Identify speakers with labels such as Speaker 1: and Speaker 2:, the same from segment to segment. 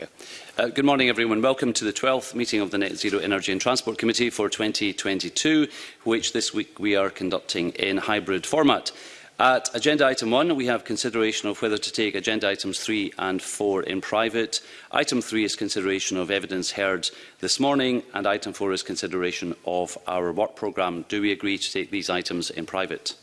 Speaker 1: America. Uh, good morning, everyone. Welcome to the 12th meeting of the Net Zero Energy and Transport Committee for 2022, which this week we are conducting in hybrid format. At agenda item 1, we have consideration of whether to take agenda items 3 and 4 in private. Item 3 is consideration of evidence heard this morning, and item 4 is consideration of our work programme. Do we agree to take these items in private?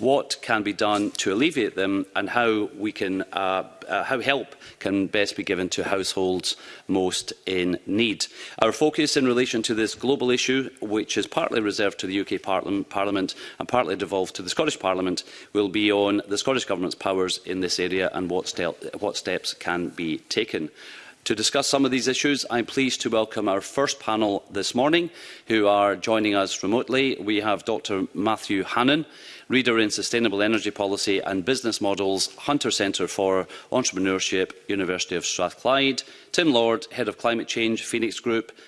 Speaker 1: what can be done to alleviate them and how we can uh, uh, how help can best be given to households most in need. Our focus in relation to this global issue, which is partly reserved to the UK Parliament, Parliament and partly devolved to the Scottish Parliament, will be on the Scottish Government's powers in this area and what, ste what steps can be taken. To discuss some of these issues, I'm pleased to welcome our first panel this morning, who are joining us remotely. We have Dr Matthew Hannan, Reader in Sustainable Energy Policy and Business Models, Hunter Centre for Entrepreneurship, University of Strathclyde, Tim Lord, Head of Climate Change, Phoenix Group,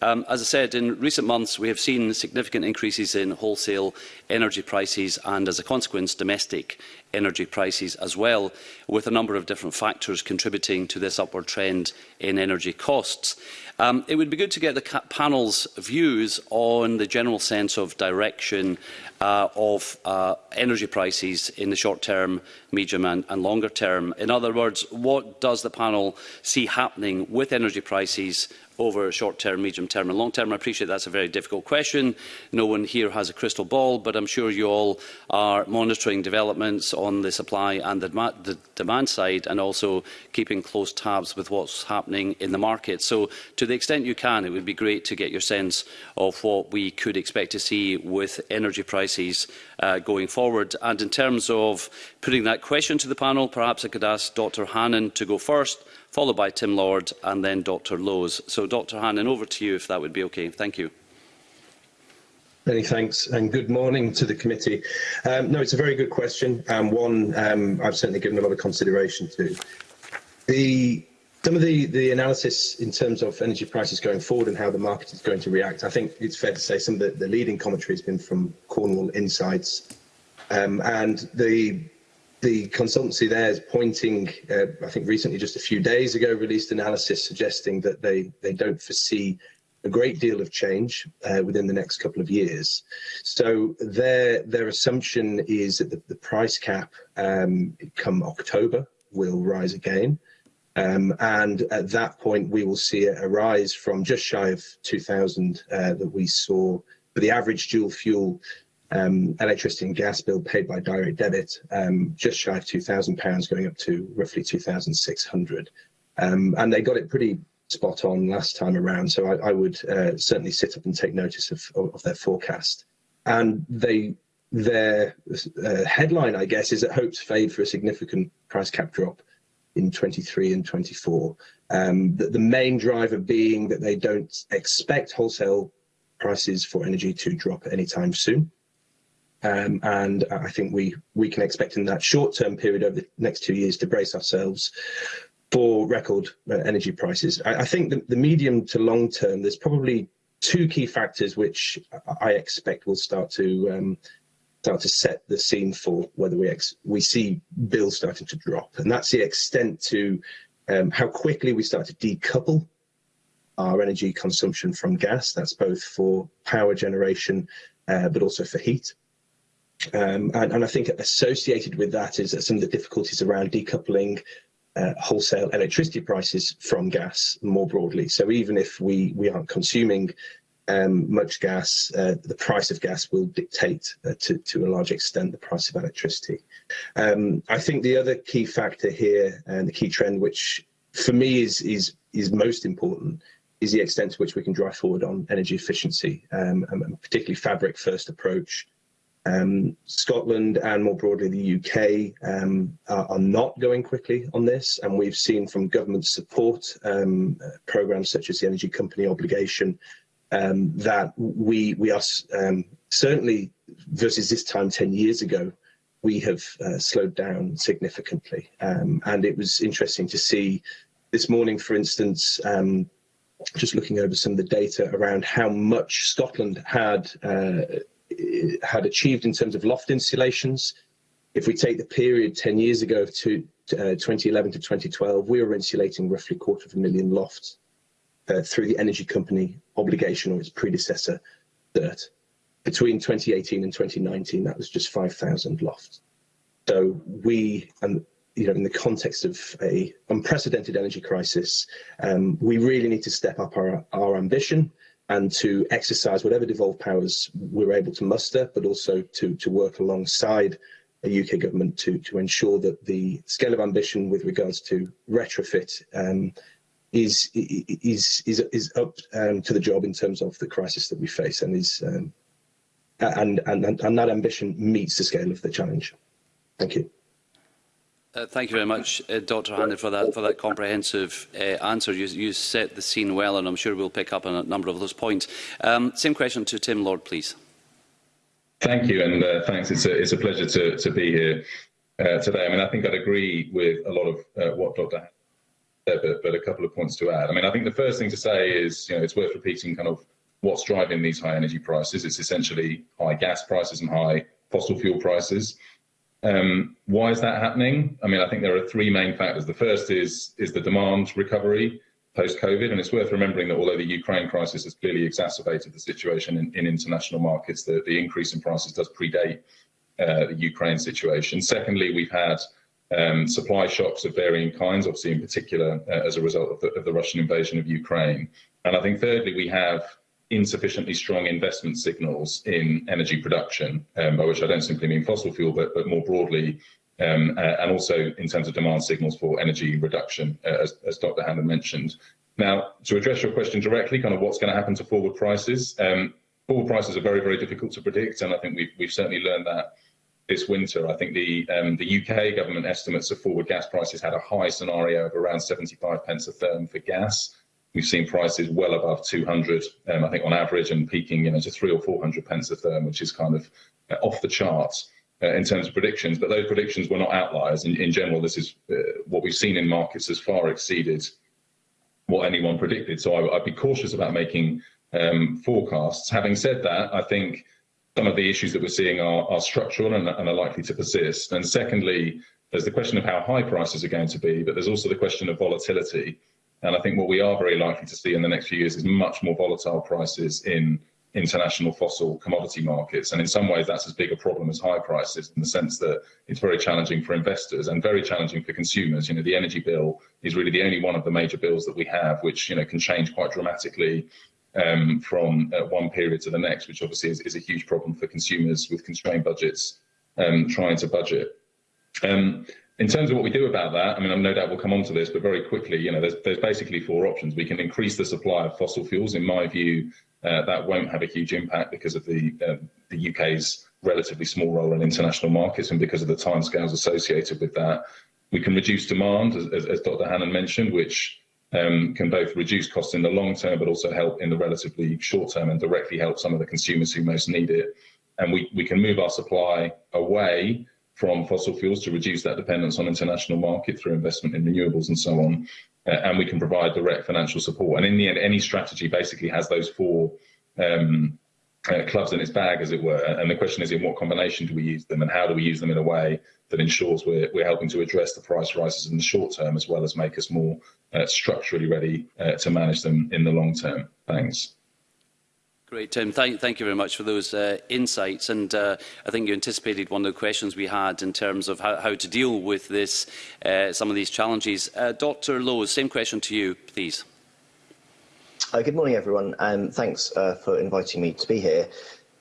Speaker 1: Um, as I said, in recent months we have seen significant increases in wholesale energy prices and, as a consequence, domestic energy prices as well, with a number of different factors contributing to this upward trend in energy costs. Um, it would be good to get the panel's views on the general sense of direction uh, of uh, energy prices in the short term, medium and, and longer term. In other words, what does the panel see happening with energy prices over short term, medium term and long term? I appreciate that's a very difficult question. No one here has a crystal ball, but I'm sure you all are monitoring developments on the supply and the, the demand side and also keeping close tabs with what's happening in the market. So to the extent you can, it would be great to get your sense of what we could expect to see with energy prices uh, going forward. And in terms of putting that question to the panel, perhaps I could ask Dr Hannan to go first followed by Tim Lord and then Dr Lowe's. So Dr Hannan, over to you if that would be okay. Thank you.
Speaker 2: Many thanks and good morning to the committee. Um, no, it's a very good question and one um, I've certainly given a lot of consideration to. The some of the, the analysis in terms of energy prices going forward and how the market is going to react, I think it's fair to say some of the, the leading commentary has been from Cornwall Insights. Um, and the the consultancy there is pointing, uh, I think recently, just a few days ago, released analysis suggesting that they, they don't foresee a great deal of change uh, within the next couple of years. So their their assumption is that the, the price cap um, come October will rise again. Um, and at that point, we will see a, a rise from just shy of 2000 uh, that we saw for the average dual fuel um, electricity and gas bill paid by direct debit, um, just shy of £2,000, going up to roughly 2600 um, And they got it pretty spot on last time around, so I, I would uh, certainly sit up and take notice of, of their forecast. And they their uh, headline, I guess, is that hopes fade for a significant price cap drop in 23 and 24. Um, the, the main driver being that they don't expect wholesale prices for energy to drop anytime soon. Um, and I think we, we can expect in that short-term period over the next two years to brace ourselves for record uh, energy prices. I, I think the, the medium to long term, there's probably two key factors which I expect will start to um, start to set the scene for whether we we see bills starting to drop, and that's the extent to um, how quickly we start to decouple our energy consumption from gas. That's both for power generation, uh, but also for heat. Um, and, and, I think associated with that is some of the difficulties around decoupling uh, wholesale electricity prices from gas more broadly. So even if we, we aren't consuming um, much gas, uh, the price of gas will dictate uh, to, to a large extent the price of electricity. Um, I think the other key factor here and the key trend, which for me is, is, is most important, is the extent to which we can drive forward on energy efficiency, um, and particularly fabric first approach um, Scotland and more broadly the UK um, are, are, not going quickly on this, and we've seen from government support um, programs such as the Energy Company Obligation um, that we we are um, certainly versus this time ten years ago we have uh, slowed down significantly, um, and it was interesting to see this morning, for instance just looking over some of the data around how much Scotland had uh, uh, had achieved in terms of loft installations. If we take the period 10 years ago of two, uh, 2011 to 2012, we were insulating roughly a quarter of a million lofts uh, through the energy company obligation or its predecessor, DIRT. Between 2018 and 2019, that was just 5,000 lofts. So we, and you know, in the context of a unprecedented energy crisis, um, we really need to step up our, our ambition and to exercise whatever devolved powers we're able to muster, but also to, to work alongside the UK government to, to ensure that the scale of ambition with regards to retrofit um, is, is, is, is up um, to the job in terms of the crisis that we face and is um, and, and, and that ambition meets the scale of the challenge. Thank you.
Speaker 1: Uh, thank you very much, uh, Dr Hanley, for that, for that comprehensive uh, answer. You, you set the scene well, and I'm sure we'll pick up on a number of those points. Um, same question to Tim Lord, please.
Speaker 3: Thank you, and uh, thanks. It's a, it's a pleasure to, to be here uh, today. I mean, I think I'd agree with a lot of uh, what Dr. Hanley said, but, but a couple of points to add. I mean, I think the first thing to say is, you know, it's worth repeating kind of what's driving these high energy prices. It's essentially high gas prices and high fossil fuel prices. Um, why is that happening? I mean, I think there are three main factors. The first is is the demand recovery post-COVID, and it's worth remembering that although the Ukraine crisis has clearly exacerbated the situation in, in international markets, the, the increase in prices does predate uh, the Ukraine situation. Secondly, we've had um, supply shocks of varying kinds, obviously in particular uh, as a result of the, of the Russian invasion of Ukraine. And I think thirdly, we have insufficiently strong investment signals in energy production, um, by which I don't simply mean fossil fuel, but, but more broadly, um, uh, and also in terms of demand signals for energy reduction, uh, as, as, Dr. Hannah mentioned. Now, to address your question directly, kind of what's going to happen to forward prices, um, forward prices are very, very difficult to predict, and I think we've, we've certainly learned that this winter. I think the um, the UK government estimates of forward gas prices had a high scenario of around 75 pence a therm for gas. We've seen prices well above 200, um, I think on average, and peaking you know to three or 400 pence a therm, which is kind of uh, off the charts uh, in terms of predictions. But those predictions were not outliers. In, in general, this is uh, what we've seen in markets has far exceeded what anyone predicted. So I, would be cautious about making um, forecasts. Having said that, I think some of the issues that we're seeing are, are structural and, and, are likely to persist. And secondly, there's the question of how high prices are going to be, but there's also the question of volatility. And I think what we are very likely to see in the next few years is much more volatile prices in international fossil commodity markets. And in some ways, that's as big a problem as high prices in the sense that it's very challenging for investors and very challenging for consumers. You know, the energy bill is really the only one of the major bills that we have, which, you know, can change quite dramatically um, from uh, one period to the next, which obviously is, is, a huge problem for consumers with constrained budgets um, trying to budget. Um, in terms of what we do about that, I mean, no doubt we'll come onto this, but very quickly, you know, there's, there's basically four options. We can increase the supply of fossil fuels. In my view, uh, that won't have a huge impact because of the, uh, the UK's relatively small role in international markets and because of the timescales associated with that. We can reduce demand, as, as, Dr. Hannan mentioned, which um, can both reduce costs in the long term, but also help in the relatively short term and directly help some of the consumers who most need it. And we, we can move our supply away from fossil fuels to reduce that dependence on international market through investment in renewables and so on. Uh, and we can provide direct financial support. And in the end, any strategy basically has those four um, uh, clubs in its bag, as it were. And the question is, in what combination do we use them, and how do we use them in a way that ensures we're, we're helping to address the price rises in the short term, as well as make us more uh, structurally ready uh, to manage them in the long term? Thanks.
Speaker 1: Great, Tim. Thank, thank you very much for those uh, insights. And uh, I think you anticipated one of the questions we had in terms of how, how to deal with this, uh, some of these challenges. Uh, Dr Lowe, same question to you, please.
Speaker 4: Uh, good morning, everyone. Um, thanks uh, for inviting me to be here.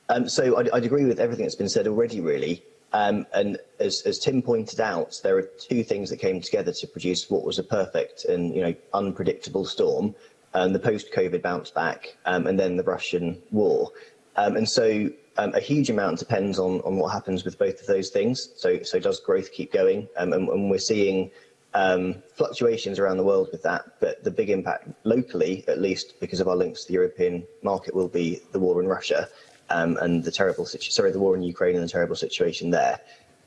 Speaker 4: Um, so I'd, I'd agree with everything that's been said already, really. Um, and as, as Tim pointed out, there are two things that came together to produce what was a perfect and you know unpredictable storm um, the post-COVID bounce back, um, and then the Russian war. Um, and so um, a huge amount depends on, on what happens with both of those things. So, so does growth keep going? Um, and, and we're seeing um, fluctuations around the world with that, but the big impact locally, at least because of our links to the European market, will be the war in Russia um, and the terrible situation. Sorry, the war in Ukraine and the terrible situation there.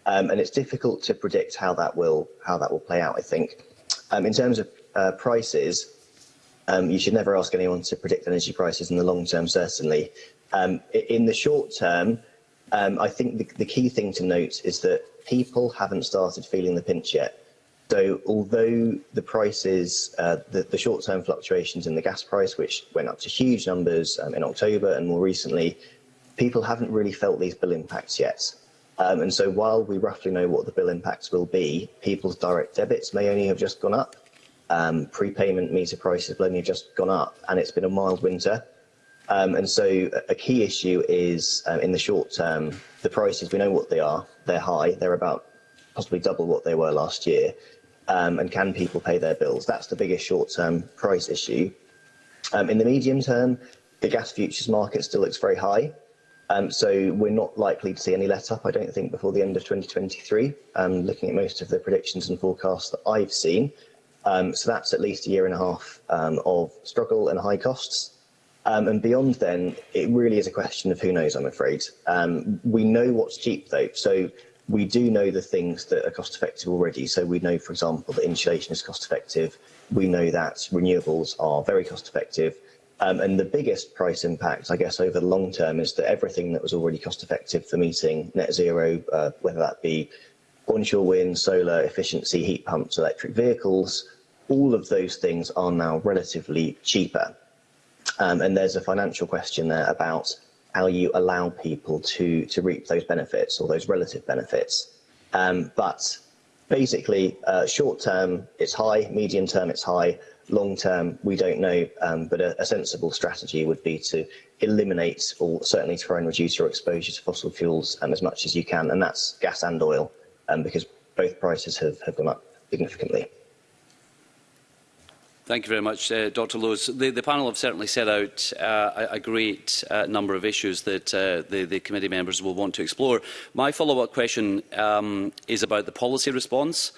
Speaker 4: Um, and it's difficult to predict how that will how that will play out. I think um, in terms of uh, prices, Um, you should never ask anyone to predict energy prices in the long term, certainly. Um, in the short term, um, I think the, the key thing to note is that people haven't started feeling the pinch yet. So although the prices, uh, the, the short-term fluctuations in the gas price, which went up to huge numbers um, in October and more recently, people haven't really felt these bill impacts yet. Um, and so while we roughly know what the bill impacts will be, people's direct debits may only have just gone up um, prepayment meter prices have only just gone up and it's been a mild winter. Um, and so a key issue is um, in the short term, the prices, we know what they are, they're high, they're about possibly double what they were last year. Um, and can people pay their bills? That's the biggest short-term price issue. Um, in the medium term, the gas futures market still looks very high. Um, so we're not likely to see any let up, I don't think, before the end of 2023, um, looking at most of the predictions and forecasts that I've seen. Um, so that's at least a year and a half um, of struggle and high costs. Um, and beyond then, it really is a question of who knows, I'm afraid. Um, we know what's cheap though. So we do know the things that are cost effective already. So we know, for example, that insulation is cost effective. We know that renewables are very cost effective. Um, and the biggest price impact, I guess, over the long term is that everything that was already cost effective for meeting net zero, uh, whether that be onshore wind, solar, efficiency, heat pumps, electric vehicles, all of those things are now relatively cheaper. Um, and there's a financial question there about how you allow people to, to reap those benefits or those relative benefits. Um, but basically, uh, short term, it's high, medium term, it's high, long term, we don't know, um, but a, a, sensible strategy would be to eliminate or certainly try and reduce your exposure to fossil fuels um, as much as you can, and that's gas and oil, um, because both prices have, have gone up significantly.
Speaker 1: Thank you very much, uh, Dr Lowes. The, the panel have certainly set out uh, a, a great uh, number of issues that uh, the, the committee members will want to explore. My follow-up question um, is about the policy response.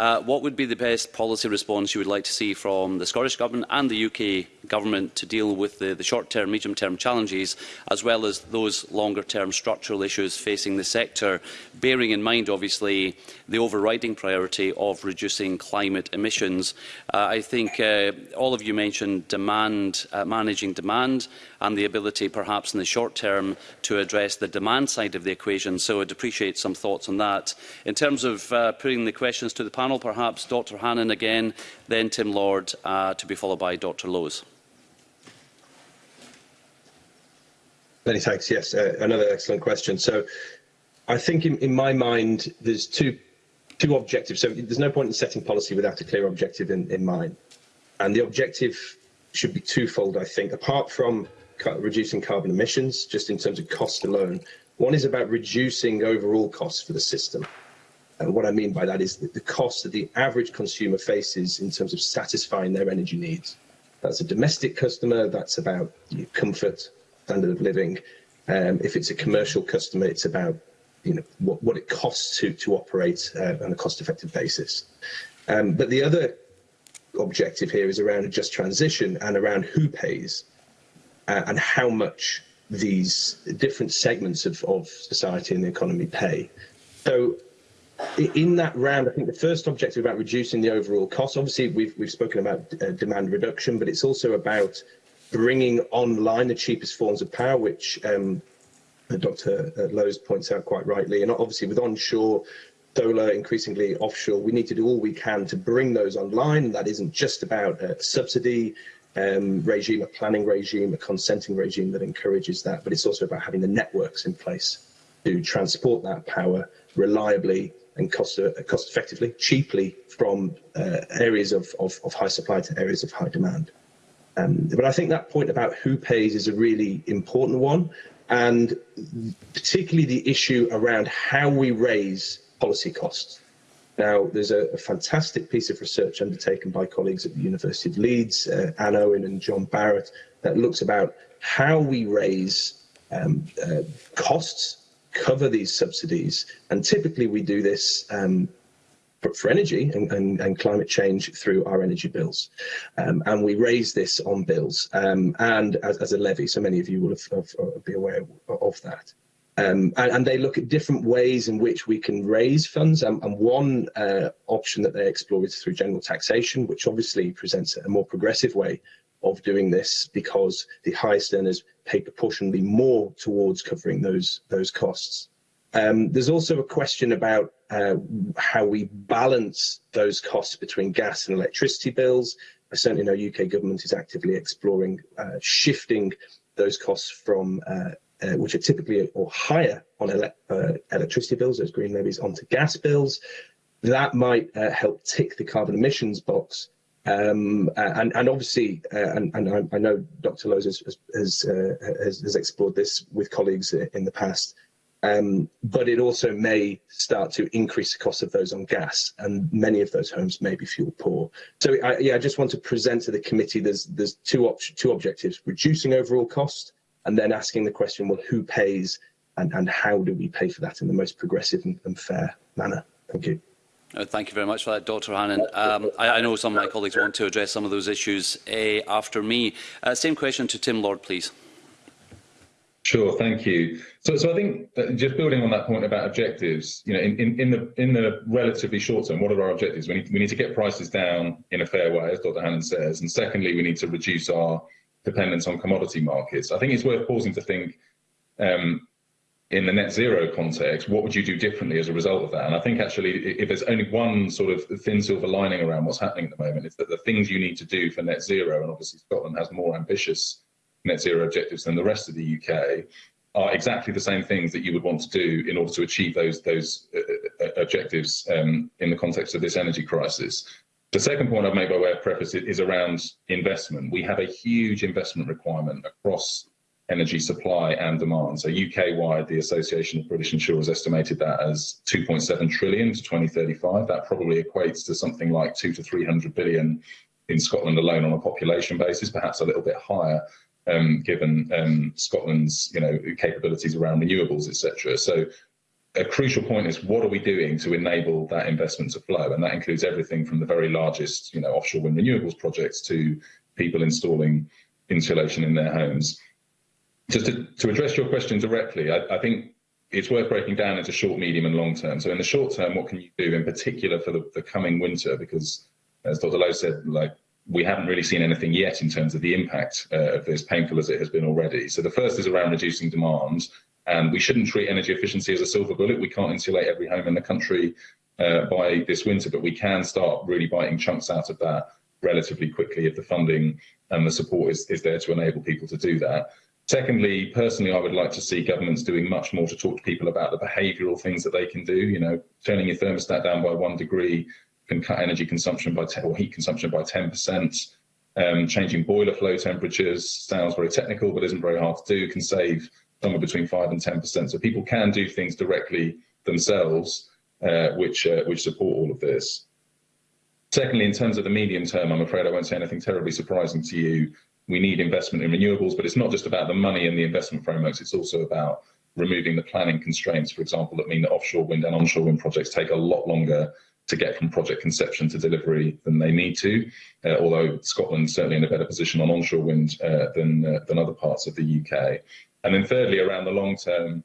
Speaker 1: Uh, what would be the best policy response you would like to see from the Scottish Government and the UK Government to deal with the, the short-term, medium-term challenges, as well as those longer-term structural issues facing the sector, bearing in mind, obviously, the overriding priority of reducing climate emissions? Uh, I think uh, all of you mentioned demand, uh, managing demand and the ability perhaps in the short term to address the demand side of the equation. So I'd appreciate some thoughts on that. In terms of uh, putting the questions to the panel, perhaps Dr Hannan again, then Tim Lord, uh, to be followed by Dr Lowes.
Speaker 2: Many thanks. Yes, uh, another excellent question. So I think in, in my mind, there's two two objectives. So there's no point in setting policy without a clear objective in, in mind. And the objective should be twofold, I think, apart from reducing carbon emissions, just in terms of cost alone. One is about reducing overall costs for the system. And what I mean by that is that the cost that the average consumer faces in terms of satisfying their energy needs. That's a domestic customer, that's about you know, comfort, standard of living. Um, if it's a commercial customer, it's about you know what, what it costs to, to operate uh, on a cost-effective basis. Um, but the other objective here is around a just transition and around who pays uh, and how much these different segments of, of society and the economy pay. So in that round, I think the first objective about reducing the overall cost, obviously we've, we've spoken about uh, demand reduction, but it's also about bringing online the cheapest forms of power, which um, uh, Dr. Uh, Lowe's points out quite rightly. And obviously with onshore solar, increasingly offshore, we need to do all we can to bring those online. That isn't just about uh, subsidy um, regime, a planning regime, a consenting regime that encourages that, but it's also about having the networks in place to transport that power reliably and cost, uh, cost effectively, cheaply from uh, areas of, of, of high supply to areas of high demand. Um, but I think that point about who pays is a really important one, and particularly the issue around how we raise policy costs. Now, there's a, a, fantastic piece of research undertaken by colleagues at the University of Leeds, uh, Anne Owen and John Barrett, that looks about how we raise um, uh, costs, cover these subsidies, and typically we do this um, for, for, energy and, and, and, climate change through our energy bills. Um, and we raise this on bills um, and as, as, a levy, so many of you will have, have, have be aware of that. Um, and, and, they look at different ways in which we can raise funds. Um, and one uh, option that they explore is through general taxation, which obviously presents a more progressive way of doing this because the highest earners pay proportionally more towards covering those, those costs. Um, there's also a question about uh, how we balance those costs between gas and electricity bills. I uh, certainly know UK government is actively exploring uh, shifting those costs from uh, Uh, which are typically or higher on uh, electricity bills, those green levies, onto gas bills. That might uh, help tick the carbon emissions box. Um, and, and obviously, and, and, I, know Dr. Lowe's has, has, has, explored this with colleagues in the past, um, but it also may start to increase the cost of those on gas, and many of those homes may be fuel poor. So, I, yeah, I just want to present to the committee there's there's two two objectives: reducing overall cost and then asking the question, well, who pays and, and how do we pay for that in the most progressive and, and fair manner? Thank you.
Speaker 1: Uh, thank you very much for that, Dr Hannan. Um, I, I, know some of my colleagues want to address some of those issues uh, after me. Uh, same question to Tim Lord, please.
Speaker 3: Sure, thank you. So, so I think uh, just building on that point about objectives, you know, in, in, in, the in the relatively short term, what are our objectives? We need we need to get prices down in a fair way, as Dr. Hannan says, and secondly, we need to reduce our Dependence on commodity markets. I think it's worth pausing to think um, in the net zero context, what would you do differently as a result of that? And I think actually, if there's only one sort of thin silver lining around what's happening at the moment, it's that the things you need to do for net zero, and obviously Scotland has more ambitious net zero objectives than the rest of the UK, are exactly the same things that you would want to do in order to achieve those those uh, uh, uh objectives um, in the context of this energy crisis. The second point I've made by way of preface is around investment. We have a huge investment requirement across energy supply and demand. So UK-wide, the Association of British Insurers estimated that as 2.7 trillion to 2035. That probably equates to something like two to 300 billion in Scotland alone on a population basis, perhaps a little bit higher, um, given um, Scotland's you know capabilities around renewables, etc. So a crucial point is what are we doing to enable that investment to flow? And that includes everything from the very largest, you know, offshore wind renewables projects to people installing insulation in their homes. Just to, to address your question directly, I, I think it's worth breaking down into short, medium, and long term. So in the short term, what can you do in particular for the, the coming winter? Because as Dr. Lowe said, like we haven't really seen anything yet in terms of the impact uh, of this, painful as it has been already. So the first is around reducing demand um, we shouldn't treat energy efficiency as a silver bullet. We can't insulate every home in the country uh, by this winter, but we can start really biting chunks out of that relatively quickly if the funding and the support is, is there to enable people to do that. Secondly, personally, I would like to see governments doing much more to talk to people about the behavioural things that they can do. You know, turning your thermostat down by one degree can cut energy consumption by or heat consumption by 10%. Um, changing boiler flow temperatures sounds very technical, but isn't very hard to do. Can save somewhere between five and ten percent. So people can do things directly themselves, uh, which uh, which support all of this. Secondly, in terms of the medium term, I'm afraid I won't say anything terribly surprising to you. We need investment in renewables, but it's not just about the money and the investment frameworks. It's also about removing the planning constraints, for example, that mean that offshore wind and onshore wind projects take a lot longer to get from project conception to delivery than they need to, uh, although Scotland's certainly in a better position on onshore wind uh, than, uh, than other parts of the UK. And then thirdly, around the long term,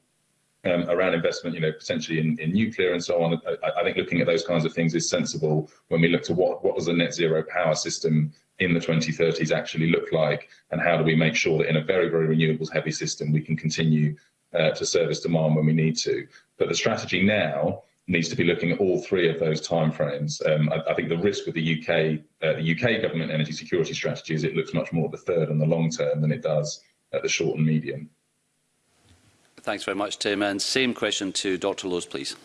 Speaker 3: um, around investment, you know, potentially in, in nuclear and so on. I, I, think looking at those kinds of things is sensible when we look to what what does a net zero power system in the 2030s actually look like, and how do we make sure that in a very very renewables heavy system we can continue uh, to service demand when we need to. But the strategy now needs to be looking at all three of those timeframes. Um, I, I, think the risk with the UK uh, the UK government energy security strategy is it looks much more at the third and the long term than it does at the short and medium.
Speaker 1: Thanks very much, Tim. And same question to Dr Lowe's, please.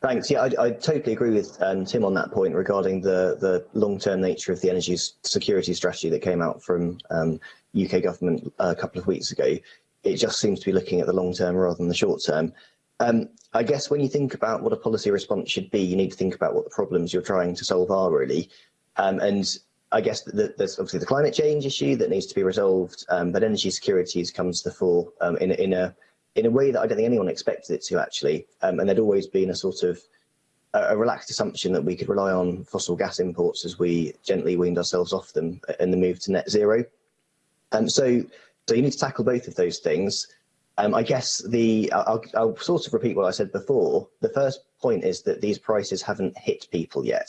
Speaker 4: Thanks. Yeah, I, I totally agree with um, Tim on that point regarding the, the long-term nature of the energy security strategy that came out from um, UK government uh, a couple of weeks ago. It just seems to be looking at the long term rather than the short term. Um, I guess when you think about what a policy response should be, you need to think about what the problems you're trying to solve are really. Um, and I guess the, there's obviously the climate change issue that needs to be resolved, um, but energy security has come to the fore um, in, in, a, in a way that I don't think anyone expected it to actually. Um, and there'd always been a sort of a, a relaxed assumption that we could rely on fossil gas imports as we gently weaned ourselves off them in the move to net zero. Um, so, so you need to tackle both of those things. Um, I guess the I'll, I'll sort of repeat what I said before. The first point is that these prices haven't hit people yet.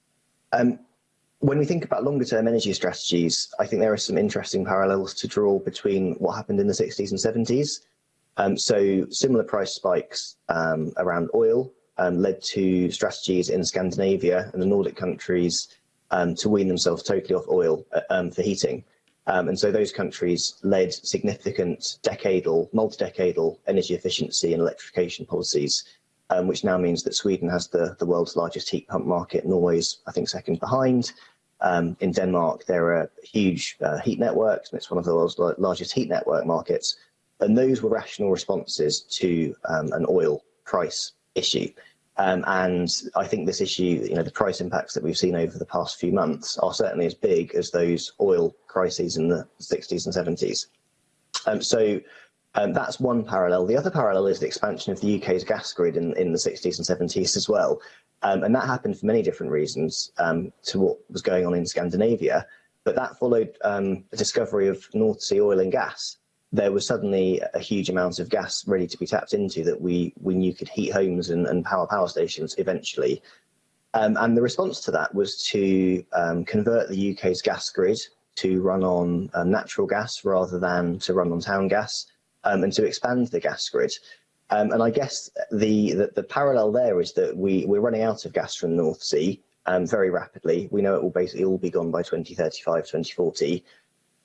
Speaker 4: Um, when we think about longer term energy strategies, I think there are some interesting parallels to draw between what happened in the 60s and 70s. Um, so similar price spikes um, around oil um, led to strategies in Scandinavia and the Nordic countries um, to wean themselves totally off oil uh, um, for heating. Um, and so those countries led significant decadal, multi-decadal energy efficiency and electrification policies, which now means that Sweden has the, the world's largest heat pump market, Norway's, I think, second behind, um, in Denmark, there are huge uh, heat networks, and it's one of the world's largest heat network markets. And those were rational responses to um, an oil price issue. Um, and I think this issue, you know, the price impacts that we've seen over the past few months are certainly as big as those oil crises in the 60s and 70s. Um, so um, that's one parallel. The other parallel is the expansion of the UK's gas grid in, in the 60s and 70s as well. Um, and that happened for many different reasons um, to what was going on in Scandinavia. But that followed um, the discovery of North Sea oil and gas. There was suddenly a huge amount of gas ready to be tapped into that we, we knew could heat homes and, and power power stations eventually. Um, and the response to that was to um, convert the UK's gas grid to run on uh, natural gas rather than to run on town gas um, and to expand the gas grid. Um, and I guess the, the, the parallel there is that we we're running out of gas from the North Sea um, very rapidly. We know it will basically all be gone by 2035, 2040,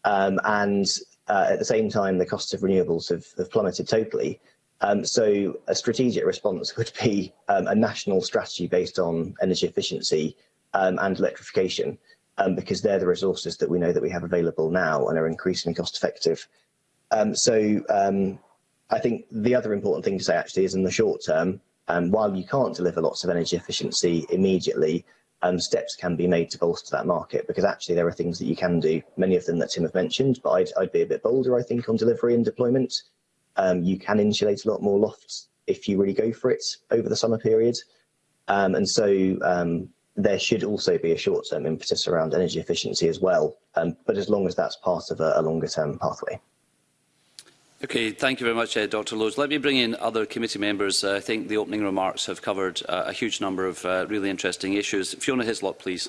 Speaker 4: um, and uh, at the same time the costs of renewables have, have plummeted totally. Um, so a strategic response would be um, a national strategy based on energy efficiency um, and electrification, because they're the resources that we know that we have available now and are increasingly cost effective. so I think the other important thing to say actually is in the short term, um, while you can't deliver lots of energy efficiency immediately, um, steps can be made to bolster that market because actually there are things that you can do, many of them that Tim have mentioned, but I'd, I'd be a bit bolder, I think, on delivery and deployment. Um, you can insulate a lot more lofts if you really go for it over the summer period. Um, and so um, there should also be a short-term impetus around energy efficiency as well, um, but as long as that's part of a, a longer-term pathway.
Speaker 1: Okay, thank you very much, uh, Dr Lowes. Let me bring in other committee members. Uh, I think the opening remarks have covered uh, a huge number of uh, really interesting issues. Fiona Hislop, please.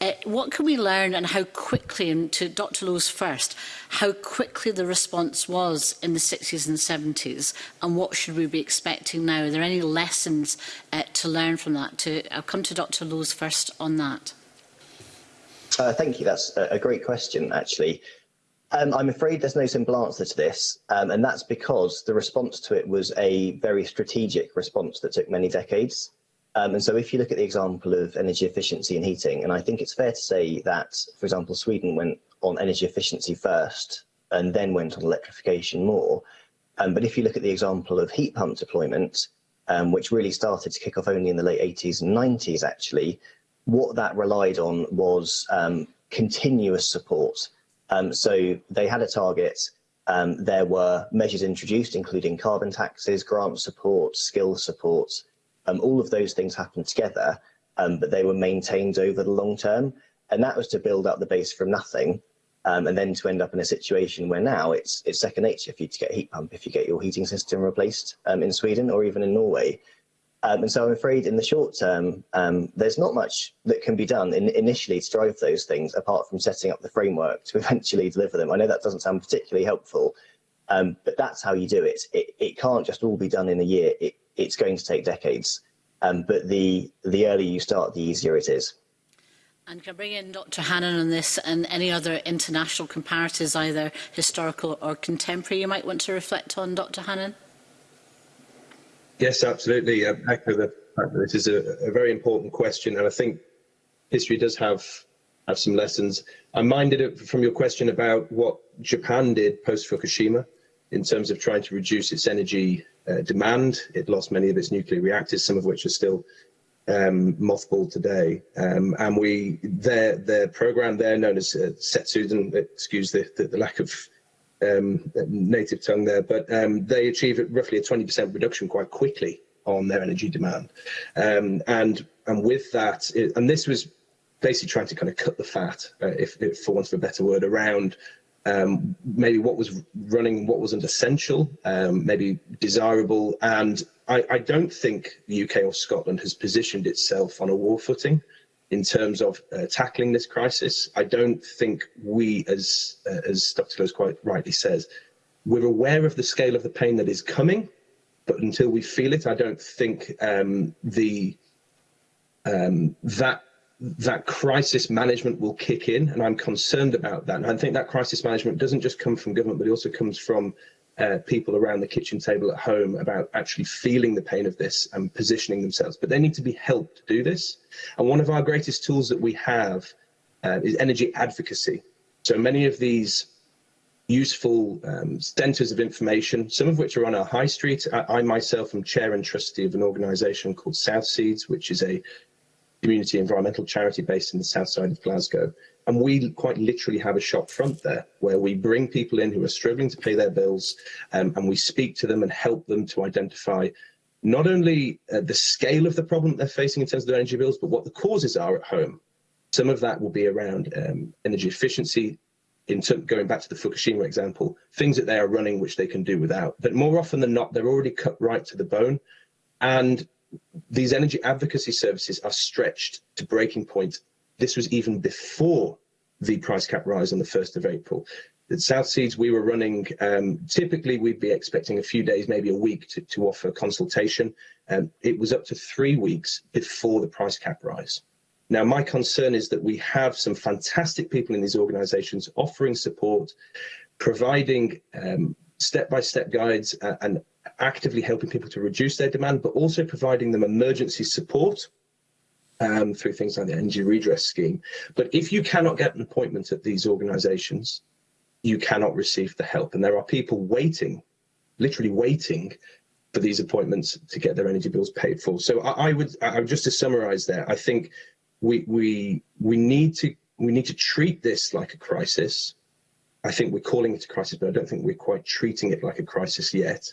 Speaker 5: Uh, what can we learn and how quickly, and to Dr Lowe's first, how quickly the response was in the 60s and 70s and what should we be expecting now? Are there any lessons uh, to learn from that? To, I'll come to Dr Lowe's first on that.
Speaker 4: Uh, thank you. That's a great question, actually. Um, I'm afraid there's no simple answer to this, um, and that's because the response to it was a very strategic response that took many decades. Um, and so if you look at the example of energy efficiency and heating, and I think it's fair to say that, for example, Sweden went on energy efficiency first and then went on electrification more. Um, but if you look at the example of heat pump deployment, um, which really started to kick off only in the late 80s and 90s, actually, what that relied on was um, continuous support. Um, so they had a target, um, there were measures introduced, including carbon taxes, grant support, skill support, Um, all of those things happened together, um, but they were maintained over the long term. And that was to build up the base from nothing um, and then to end up in a situation where now it's it's second nature for you to get a heat pump if you get your heating system replaced um, in Sweden or even in Norway. Um, and so I'm afraid in the short term, um, there's not much that can be done in, initially to drive those things apart from setting up the framework to eventually deliver them. I know that doesn't sound particularly helpful, um, but that's how you do it. it. It can't just all be done in a year. It it's going to take decades. Um, but the, the earlier you start, the easier it is.
Speaker 5: And can I bring in Dr Hannan on this and any other international comparatives, either historical or contemporary, you might want to reflect on, Dr Hannan?
Speaker 2: Yes, absolutely. I um, echo the fact that this is a, a very important question, and I think history does have have some lessons. I'm minded of, from your question about what Japan did post Fukushima in terms of trying to reduce its energy uh, demand. It lost many of its nuclear reactors, some of which are still um, mothballed today. Um, and we their their program there, known as uh, Setsuden, excuse the, the, the lack of um, native tongue there, but um, they achieved roughly a 20% reduction quite quickly on their energy demand. Um, and and with that, it, and this was basically trying to kind of cut the fat, uh, if, if for want of a better word, around um, maybe what was running, what wasn't essential, um, maybe desirable. And I, I, don't think the UK or Scotland has positioned itself on a war footing in terms of uh, tackling this crisis. I don't think we, as, uh, as Dr. Close quite rightly says, we're aware of the scale of the pain that is coming, but until we feel it, I don't think um, the um, that that crisis management will kick in, and I'm concerned about that. And I think that crisis management doesn't just come from government, but it also comes from uh, people around the kitchen table at home about actually feeling the pain of this and positioning themselves. But they need to be helped to do this. And one of our greatest tools that we have uh, is energy advocacy. So many of these useful um, centres of information, some of which are on our high street. I, I myself am chair and trustee of an organisation called South Seeds, which is a community environmental charity based in the south side of Glasgow. And we quite literally have a shop front there where we bring people in who are struggling to pay their bills um, and we speak to them and help them to identify not only uh, the scale of the problem they're facing in terms of their energy bills, but what the causes are at home. Some of that will be around um, energy efficiency, in going back to the Fukushima example, things that they are running which they can do without. But more often than not, they're already cut right to the bone. And these energy advocacy services are stretched to breaking point. This was even before the price cap rise on the 1st of April. At South Seeds, we were running, um, typically we'd be expecting a few days, maybe a week to, to offer consultation. Um, it was up to three weeks before the price cap rise. Now, my concern is that we have some fantastic people in these organisations offering support, providing um, step-by-step -step guides uh, and actively helping people to reduce their demand, but also providing them emergency support um, through things like the energy redress scheme. But if you cannot get an appointment at these organisations, you cannot receive the help. And there are people waiting, literally waiting for these appointments to get their energy bills paid for. So I, I would, I, just to summarise there, I think we we we need to we need to treat this like a crisis. I think we're calling it a crisis, but I don't think we're quite treating it like a crisis yet.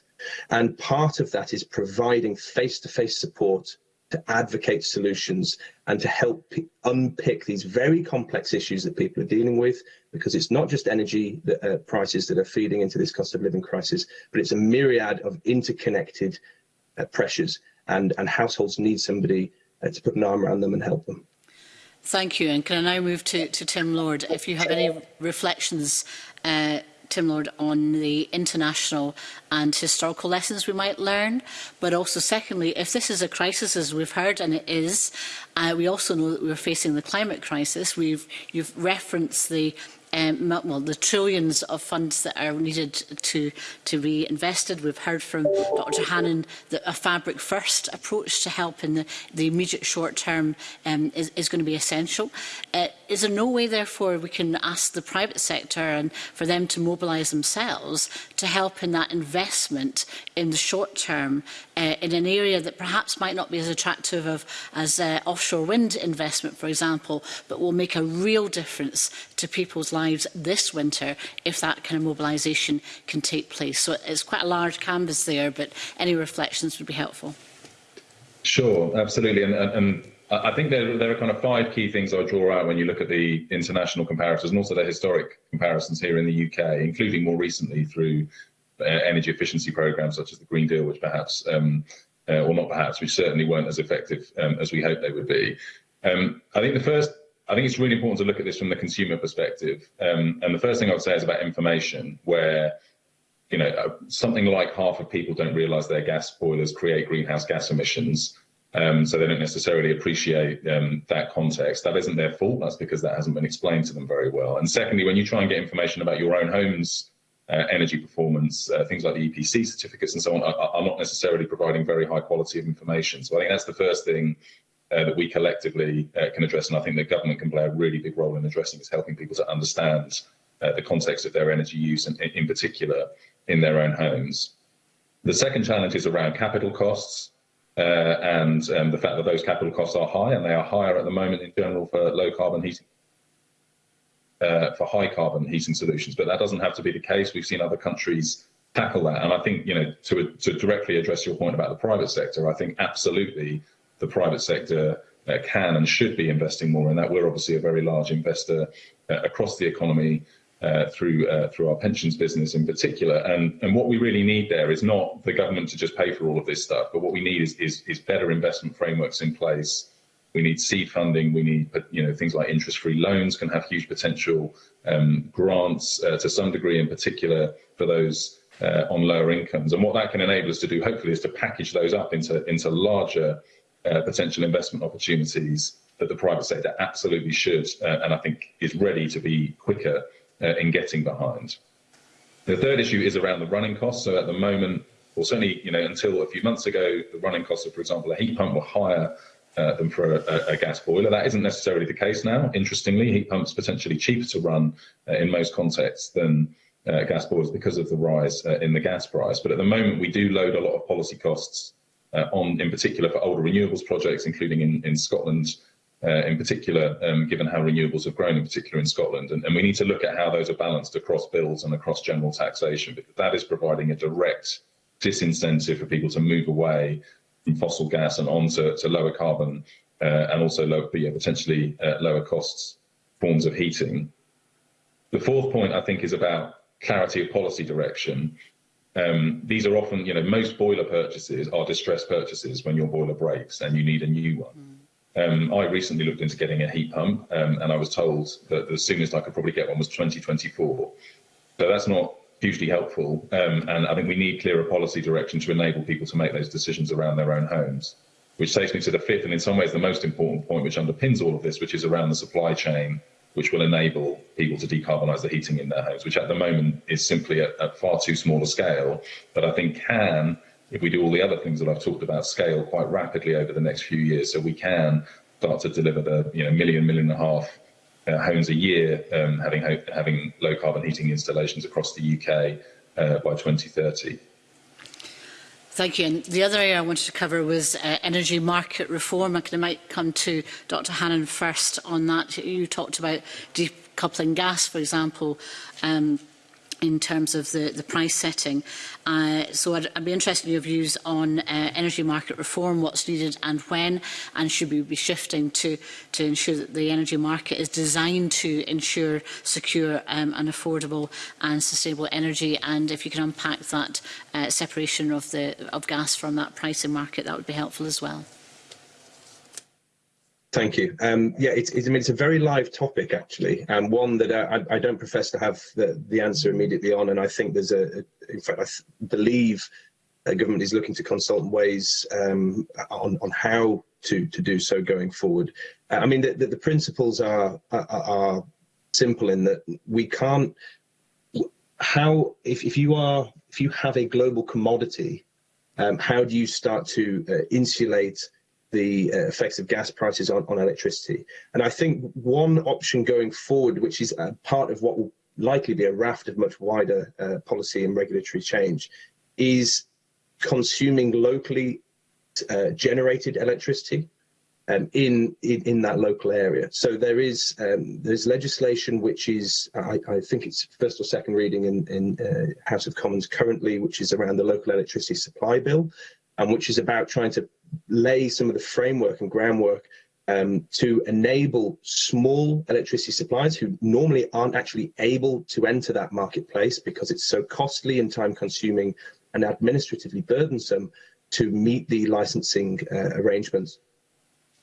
Speaker 2: And part of that is providing face to face support to advocate solutions and to help unpick these very complex issues that people are dealing with, because it's not just energy that, uh, prices that are feeding into this cost of living crisis, but it's a myriad of interconnected uh, pressures, and, and households need somebody uh, to put an arm around them and help them.
Speaker 5: Thank you. And can I now move to, to Tim Lord? If you have any reflections, uh, Tim Lord, on the international and historical lessons we might learn, but also secondly, if this is a crisis, as we've heard, and it is, uh, we also know that we're facing the climate crisis. We've, you've referenced the um, well, the trillions of funds that are needed to, to be invested. We've heard from Dr Hannan that a fabric first approach to help in the, the immediate short term um, is, is going to be essential. Uh, is there no way, therefore, we can ask the private sector and for them to mobilise themselves to help in that investment in the short term uh, in an area that perhaps might not be as attractive of, as uh, offshore wind investment, for example, but will make a real difference to people's lives? lives this winter if that kind of mobilisation can take place. So it's quite a large canvas there, but any reflections would be helpful.
Speaker 3: Sure, absolutely. And, and, and I think there, there, are kind of five key things I draw out when you look at the international comparisons and also the historic comparisons here in the UK, including more recently through uh, energy efficiency programs such as the Green Deal, which perhaps, um, uh, or not perhaps, which certainly weren't as effective um, as we hoped they would be. Um, I think the first I think it's really important to look at this from the consumer perspective. Um, and the first thing I would say is about information, where you know uh, something like half of people don't realise their gas boilers create greenhouse gas emissions, um, so they don't necessarily appreciate um, that context. That isn't their fault. That's because that hasn't been explained to them very well. And secondly, when you try and get information about your own home's uh, energy performance, uh, things like the EPC certificates and so on, are, are, not necessarily providing very high quality of information. So I think that's the first thing uh, that we collectively uh, can address. And I think the government can play a really big role in addressing is helping people to understand uh, the context of their energy use, and in particular in their own homes. The second challenge is around capital costs. Uh, and um, the fact that those capital costs are high, and they are higher at the moment in general for low carbon heating, uh, for high carbon heating solutions. But that doesn't have to be the case. We've seen other countries tackle that. And I think, you know, to, to directly address your point about the private sector, I think absolutely the private sector uh, can and should be investing more in that. We're obviously a very large investor uh, across the economy uh, through uh, through our pensions business in particular. And and what we really need there is not the government to just pay for all of this stuff, but what we need is is, is better investment frameworks in place. We need seed funding. We need you know things like interest-free loans can have huge potential. Um, grants uh, to some degree, in particular, for those. Uh, on lower incomes, and what that can enable us to do, hopefully, is to package those up into into larger uh, potential investment opportunities that the private sector absolutely should uh, and I think is ready to be quicker uh, in getting behind. The third issue is around the running costs. So at the moment, or certainly you know until a few months ago, the running costs of, for example, a heat pump were higher uh, than for a, a, gas boiler. That isn't necessarily the case now. Interestingly, heat pumps potentially cheaper to run uh, in most contexts than uh, gas boilers because of the rise in the gas price. But at the moment, we do load a lot of policy costs uh, on, in particular, for older renewables projects, including in, in Scotland, uh, in particular, um, given how renewables have grown, in particular in Scotland. And, and, we need to look at how those are balanced across bills and across general taxation, because that is providing a direct disincentive for people to move away from fossil gas and onto to lower carbon uh, and also low, yeah, potentially uh, lower costs forms of heating. The fourth point, I think, is about clarity of policy direction. Um, these are often, you know, most boiler purchases are distress purchases when your boiler breaks and you need a new one. Mm. Um, I recently looked into getting a heat pump um, and I was told that the soonest I could probably get one was 2024. So that's not hugely helpful. Um, and I think we need clearer policy direction to enable people to make those decisions around their own homes. Which takes me to the fifth and in some ways the most important point which underpins all of this, which is around the supply chain which will enable people to decarbonise the heating in their homes, which at the moment is simply at, at far too small a scale, but I think can, if we do all the other things that I've talked about, scale quite rapidly over the next few years. So we can start to deliver the you know million, million and a half uh, homes a year um, having having low carbon heating installations across the UK uh, by 2030.
Speaker 5: Thank you. And the other area I wanted to cover was uh, energy market reform. I can I might come to Dr Hannan first on that. You talked about decoupling gas, for example. Um, in terms of the, the price setting. Uh, so I'd, I'd be interested in your views on uh, energy market reform, what's needed and when, and should we be shifting to, to ensure that the energy market is designed to ensure secure um, and affordable and sustainable energy, and if you can unpack that uh, separation of, the, of gas from that pricing market, that would be helpful as well.
Speaker 2: Thank you. Um, yeah, it's, it's, I mean, it's a very live topic, actually, and one that uh, I, I don't profess to have the, the answer immediately on. And I think there's a, in fact, I believe the government is looking to consult ways um, on, on how to, to do so going forward. Uh, I mean, the, the, the principles are, are, are simple in that we can't, how, if, if you are, if you have a global commodity, um, how do you start to uh, insulate the uh, effects of gas prices on, on electricity. And I think one option going forward, which is part of what will likely be a raft of much wider uh, policy and regulatory change, is consuming locally uh, generated electricity um, in, in, in that local area. So there is um, there's legislation which is I, I, think it's first or second reading in, in uh, House of Commons currently, which is around the local electricity supply bill, and which is about trying to lay some of the framework and groundwork um, to enable small electricity suppliers who normally aren't actually able to enter that marketplace because it's so costly and time consuming and administratively burdensome to meet the licensing uh, arrangements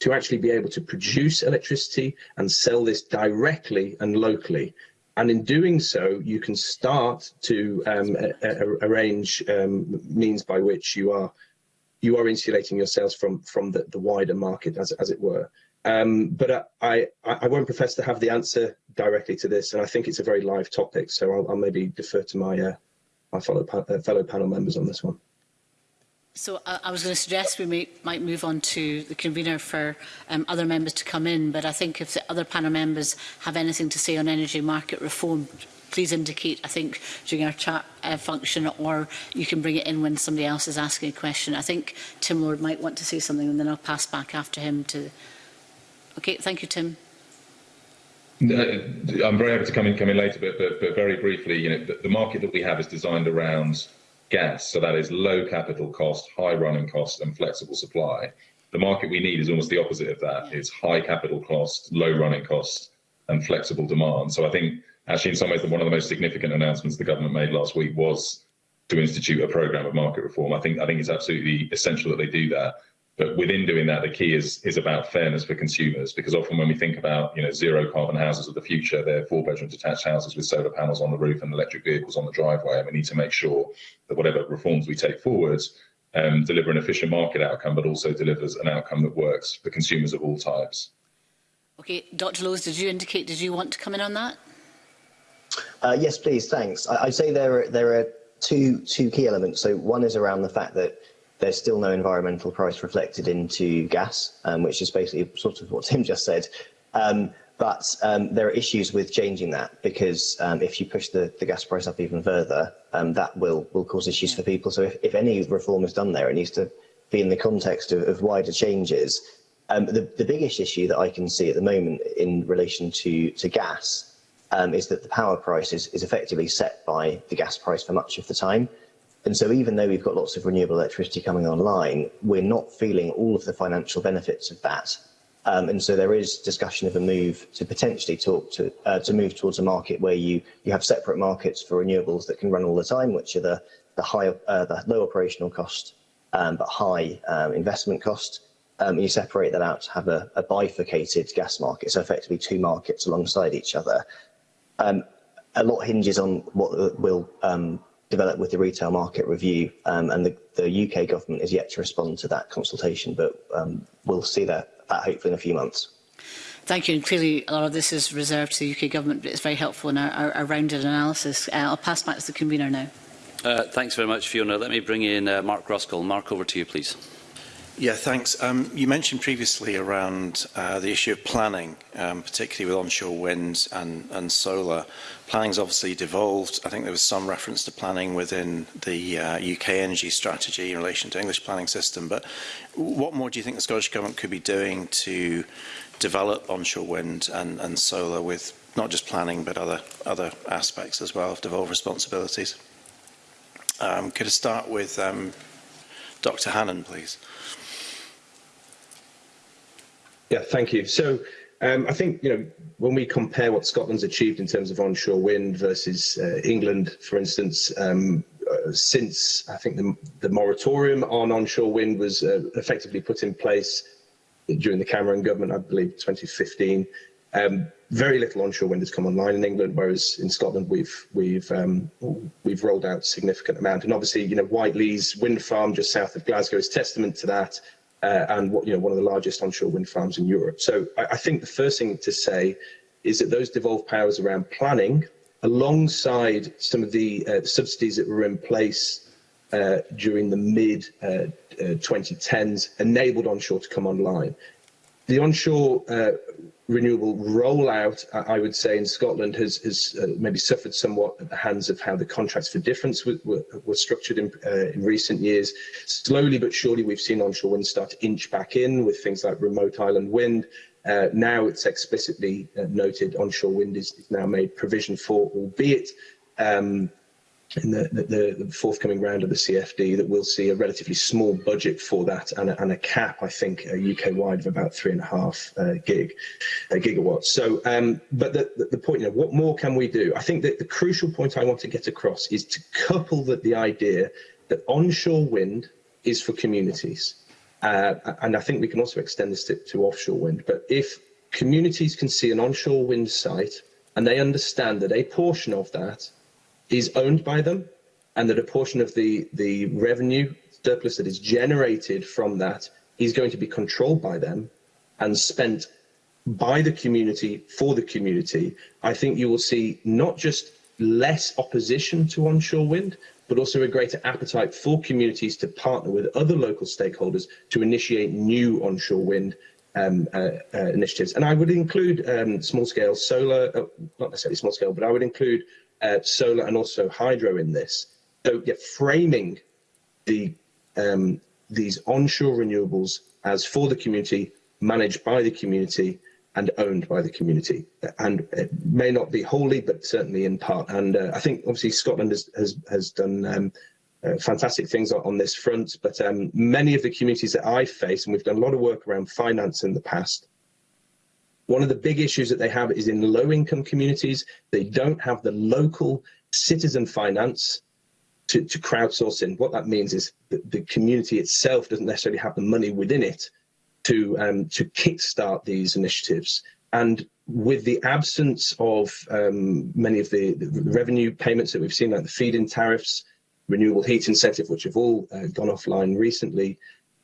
Speaker 2: to actually be able to produce electricity and sell this directly and locally. And in doing so, you can start to um, arrange um, means by which you are you are insulating yourselves from from the, the wider market, as as it were. Um, but I, I, I won't profess to have the answer directly to this, and I think it's a very live topic, so I'll, I'll maybe defer to my uh, my fellow pa uh, fellow panel members on this one.
Speaker 5: So uh, I was going to suggest we may, might move on to the convener for um, other members to come in, but I think if the other panel members have anything to say on energy market reform please indicate, I think, during our chat uh, function, or you can bring it in when somebody else is asking a question. I think Tim Lord might want to say something, and then I'll pass back after him to... Okay, thank you, Tim.
Speaker 3: Uh, I'm very happy to come in, come in later, but, but, but very briefly, you know, the, the market that we have is designed around gas, so that is low capital cost, high running cost, and flexible supply. The market we need is almost the opposite of that. Yeah. It's high capital cost, low running cost, and flexible demand. So I think Actually, in some ways, one of the most significant announcements the government made last week was to institute a program of market reform. I think I think it's absolutely essential that they do that. But within doing that, the key is is about fairness for consumers, because often when we think about you know zero carbon houses of the future, they're four bedroom detached houses with solar panels on the roof and electric vehicles on the driveway, and we need to make sure that whatever reforms we take forwards um, deliver an efficient market outcome, but also delivers an outcome that works for consumers of all types.
Speaker 5: Okay, Dr. Lowes, did you indicate? Did you want to come in on that?
Speaker 4: Uh, yes, please. Thanks. I, would say there are, there are two two key elements. So one is around the fact that there's still no environmental price reflected into gas, um, which is basically sort of what Tim just said. Um, but um, there are issues with changing that because um, if you push the, the gas price up even further, um, that will will cause issues for people. So if, if any reform is done there, it needs to be in the context of, of wider changes. Um, the, the biggest issue that I can see at the moment in relation to, to gas um, is that the power price is, is effectively set by the gas price for much of the time. And so even though we've got lots of renewable electricity coming online, we're not feeling all of the financial benefits of that. Um, and so there is discussion of a move to potentially talk to uh, to move towards a market where you you have separate markets for renewables that can run all the time, which are the the high uh, the low operational cost um, but high um, investment cost. Um, you separate that out to have a, a bifurcated gas market, so effectively two markets alongside each other, Um, a lot hinges on what uh, will um, develop with the retail market review, um, and the, the UK government is yet to respond to that consultation, but um, we'll see that, that hopefully in a few months.
Speaker 5: Thank you. And clearly, a lot of this is reserved to the UK government, but it's very helpful in our, our, our rounded analysis. Uh, I'll pass back to the convener now.
Speaker 1: Uh, thanks very much, Fiona. Let me bring in uh, Mark Ruskell. Mark, over to you, please.
Speaker 6: Yeah, thanks. Um, you mentioned previously around uh, the issue of planning, um, particularly with onshore wind and, and solar. Planning's obviously devolved. I think there was some reference to planning within the uh, UK energy strategy in relation to English planning system. But what more do you think the Scottish Government could be doing to develop onshore wind and, and solar with not just planning but other, other aspects as well of devolved responsibilities? Um, could I start with um, Dr. Hannan, please?
Speaker 2: Yeah, thank you. So um, I think, you know, when we compare what Scotland's achieved in terms of onshore wind versus uh, England, for instance, um, uh, since I think the, the, moratorium on onshore wind was uh, effectively put in place during the Cameron government, I believe 2015, um, very little onshore wind has come online in England, whereas in Scotland we've we've um, we've rolled out significant amount. And obviously, you know, Whiteley's wind farm just south of Glasgow is testament to that uh, and what, you know, one of the largest onshore wind farms in Europe. So I, I think the first thing to say is that those devolved powers around planning, alongside some of the uh, subsidies that were in place uh, during the mid uh, uh, 2010s, enabled onshore to come online. The onshore uh, renewable rollout, I would say, in Scotland has, has uh, maybe suffered somewhat at the hands of how the contracts for difference were, were, were structured in, uh, in recent years. Slowly but surely, we've seen onshore wind start to inch back in with things like remote island wind. Uh, now it's explicitly uh, noted onshore wind is, is now made provision for, albeit um, in the, the, the, forthcoming round of the CFD that we'll see a relatively small budget for that and a, and a cap, I think, uh, UK wide of about three and a half uh, gig uh, gigawatts. So, um, but the, the point, you know, what more can we do? I think that the crucial point I want to get across is to couple that the idea that onshore wind is for communities. Uh, and I think we can also extend this to, to offshore wind. But if communities can see an onshore wind site and they understand that a portion of that is owned by them and that a portion of the, the revenue surplus that is generated from that is going to be controlled by them and spent by the community for the community, I think you will see not just less opposition to onshore wind, but also a greater appetite for communities to partner with other local stakeholders to initiate new onshore wind um, uh, uh, initiatives. And I would include um, small-scale solar, uh, not necessarily small-scale, but I would include uh, solar and also hydro in this. So yeah, framing the um, these onshore renewables as for the community, managed by the community, and owned by the community. And it may not be wholly, but certainly in part. And uh, I think obviously Scotland has has, has done um, uh, fantastic things on this front. But um, many of the communities that I face, and we've done a lot of work around finance in the past, One of the big issues that they have is in low income communities, they don't have the local citizen finance to, to crowdsource in. What that means is that the community itself doesn't necessarily have the money within it to, um, to kickstart these initiatives. And with the absence of um, many of the, the, revenue payments that we've seen, like the feed-in tariffs, renewable heat incentive, which have all uh, gone offline recently,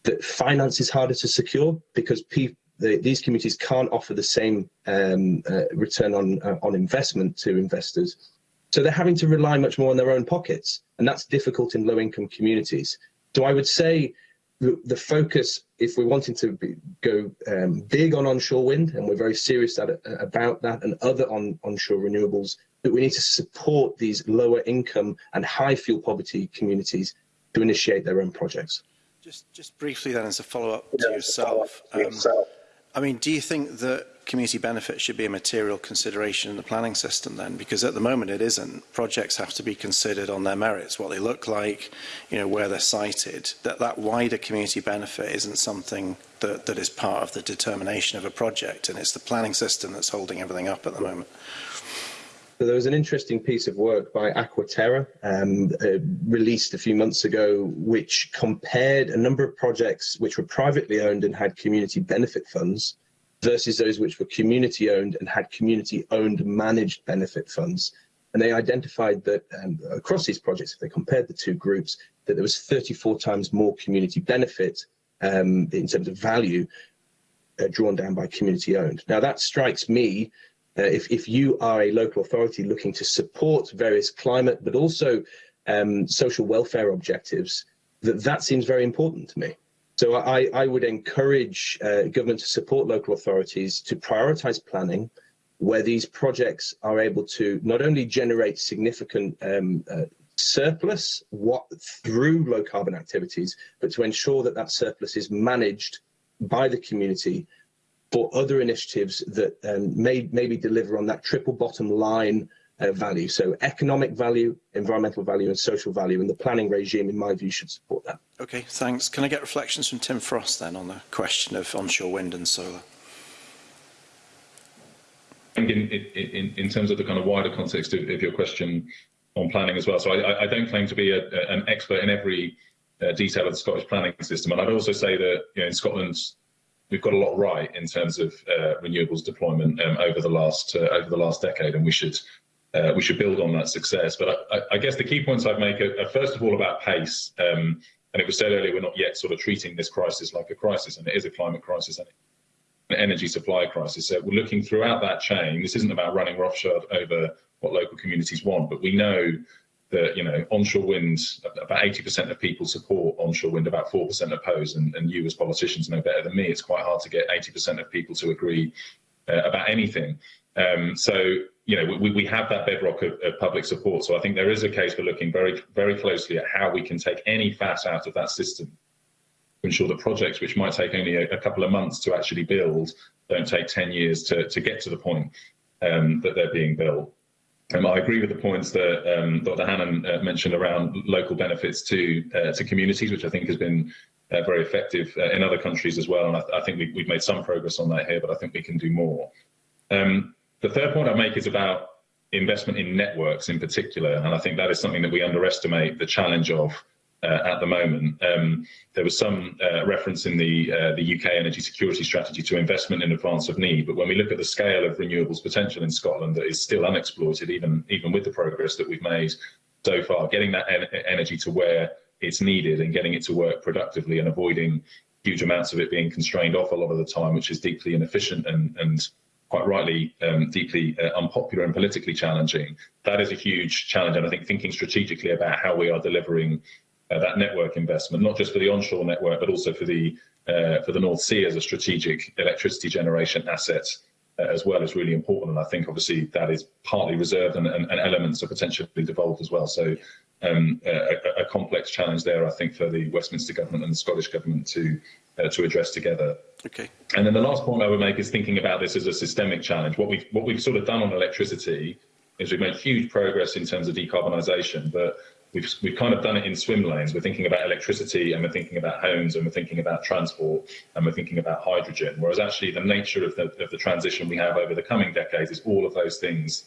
Speaker 2: that finance is harder to secure because people. the, these communities can't offer the same um, uh, return on, uh, on investment to investors. So they're having to rely much more on their own pockets, and that's difficult in low income communities. So I would say the, focus, if we're wanting to be, go um, big on onshore wind, and we're very serious at, uh, about that, and other on, onshore renewables, that we need to support these lower income and high fuel poverty communities to initiate their own projects.
Speaker 6: Just, just briefly then, as a follow-up to yourself, um, to yourself. I mean, do you think that community benefit should be a material consideration in the planning system then? Because at the moment it isn't. Projects have to be considered on their merits, what they look like, you know, where they're sited. That, that wider community benefit isn't something that, that is part of the determination of a project and it's the planning system that's holding everything up at the moment.
Speaker 2: So there was an interesting piece of work by Aquaterra um, uh, released a few months ago, which compared a number of projects which were privately owned and had community benefit funds versus those which were community owned and had community owned managed benefit funds. And they identified that um, across these projects, if they compared the two groups, that there was 34 times more community benefit um, in terms of value uh, drawn down by community owned. Now that strikes me uh, if, if you are a local authority looking to support various climate but also um, social welfare objectives, that, that seems very important to me. So I, I would encourage uh, government to support local authorities to prioritise planning where these projects are able to not only generate significant um, uh, surplus what, through low carbon activities, but to ensure that that surplus is managed by the community for other initiatives that um, may maybe deliver on that triple bottom line uh, value. So economic value, environmental value and social value and the planning regime in my view should support that.
Speaker 6: Okay, thanks. Can I get reflections from Tim Frost then on the question of onshore wind and solar?
Speaker 3: I think in, in, in terms of the kind of wider context of, of your question on planning as well, so I, I don't claim to be a, an expert in every uh, detail of the Scottish planning system. And I'd also say that you know, in Scotland's we've got a lot right in terms of uh, renewables deployment um, over the last uh, over the last decade, and we should uh, we should build on that success. But I, I guess the key points I'd make are, are first of all about pace. Um, and it was said earlier, we're not yet sort of treating this crisis like a crisis, and it is a climate crisis and an energy supply crisis. So we're looking throughout that chain. This isn't about running roughshod over what local communities want, but we know that you know onshore wind about 80% of people support onshore wind about 4% oppose and, and you as politicians know better than me it's quite hard to get 80% of people to agree uh, about anything um, so you know we, we have that bedrock of, of, public support so i think there is a case for looking very very closely at how we can take any fat out of that system to ensure that projects which might take only a, a couple of months to actually build don't take 10 years to, to get to the point um, that they're being built um, I agree with the points that um, Dr. Hannan uh, mentioned around local benefits to uh, to communities, which I think has been uh, very effective uh, in other countries as well. And I, th I think we, have made some progress on that here, but I think we can do more. Um, the third point I make is about investment in networks in particular, and I think that is something that we underestimate the challenge of uh, at the moment. Um, there was some uh, reference in the uh, the UK energy security strategy to investment in advance of need, but when we look at the scale of renewables potential in Scotland, that is still unexploited, even even with the progress that we've made so far, getting that en energy to where it's needed and getting it to work productively and avoiding huge amounts of it being constrained off a lot of the time, which is deeply inefficient and and quite rightly um, deeply uh, unpopular and politically challenging. That is a huge challenge, and I think thinking strategically about how we are delivering uh, that network investment, not just for the onshore network, but also for the uh, for the North Sea as a strategic electricity generation asset uh, as well is really important. And I think obviously that is partly reserved and, and, and elements are potentially devolved as well. So um, a, a, complex challenge there, I think, for the Westminster government and the Scottish government to uh, to address together.
Speaker 6: Okay.
Speaker 3: And then the last point I would make is thinking about this as a systemic challenge. What we've what we've sort of done on electricity is we've made huge progress in terms of decarbonisation, but We've, we've kind of done it in swim lanes. We're thinking about electricity and we're thinking about homes and we're thinking about transport and we're thinking about hydrogen. Whereas actually the nature of the, of the transition we have over the coming decades is all of those things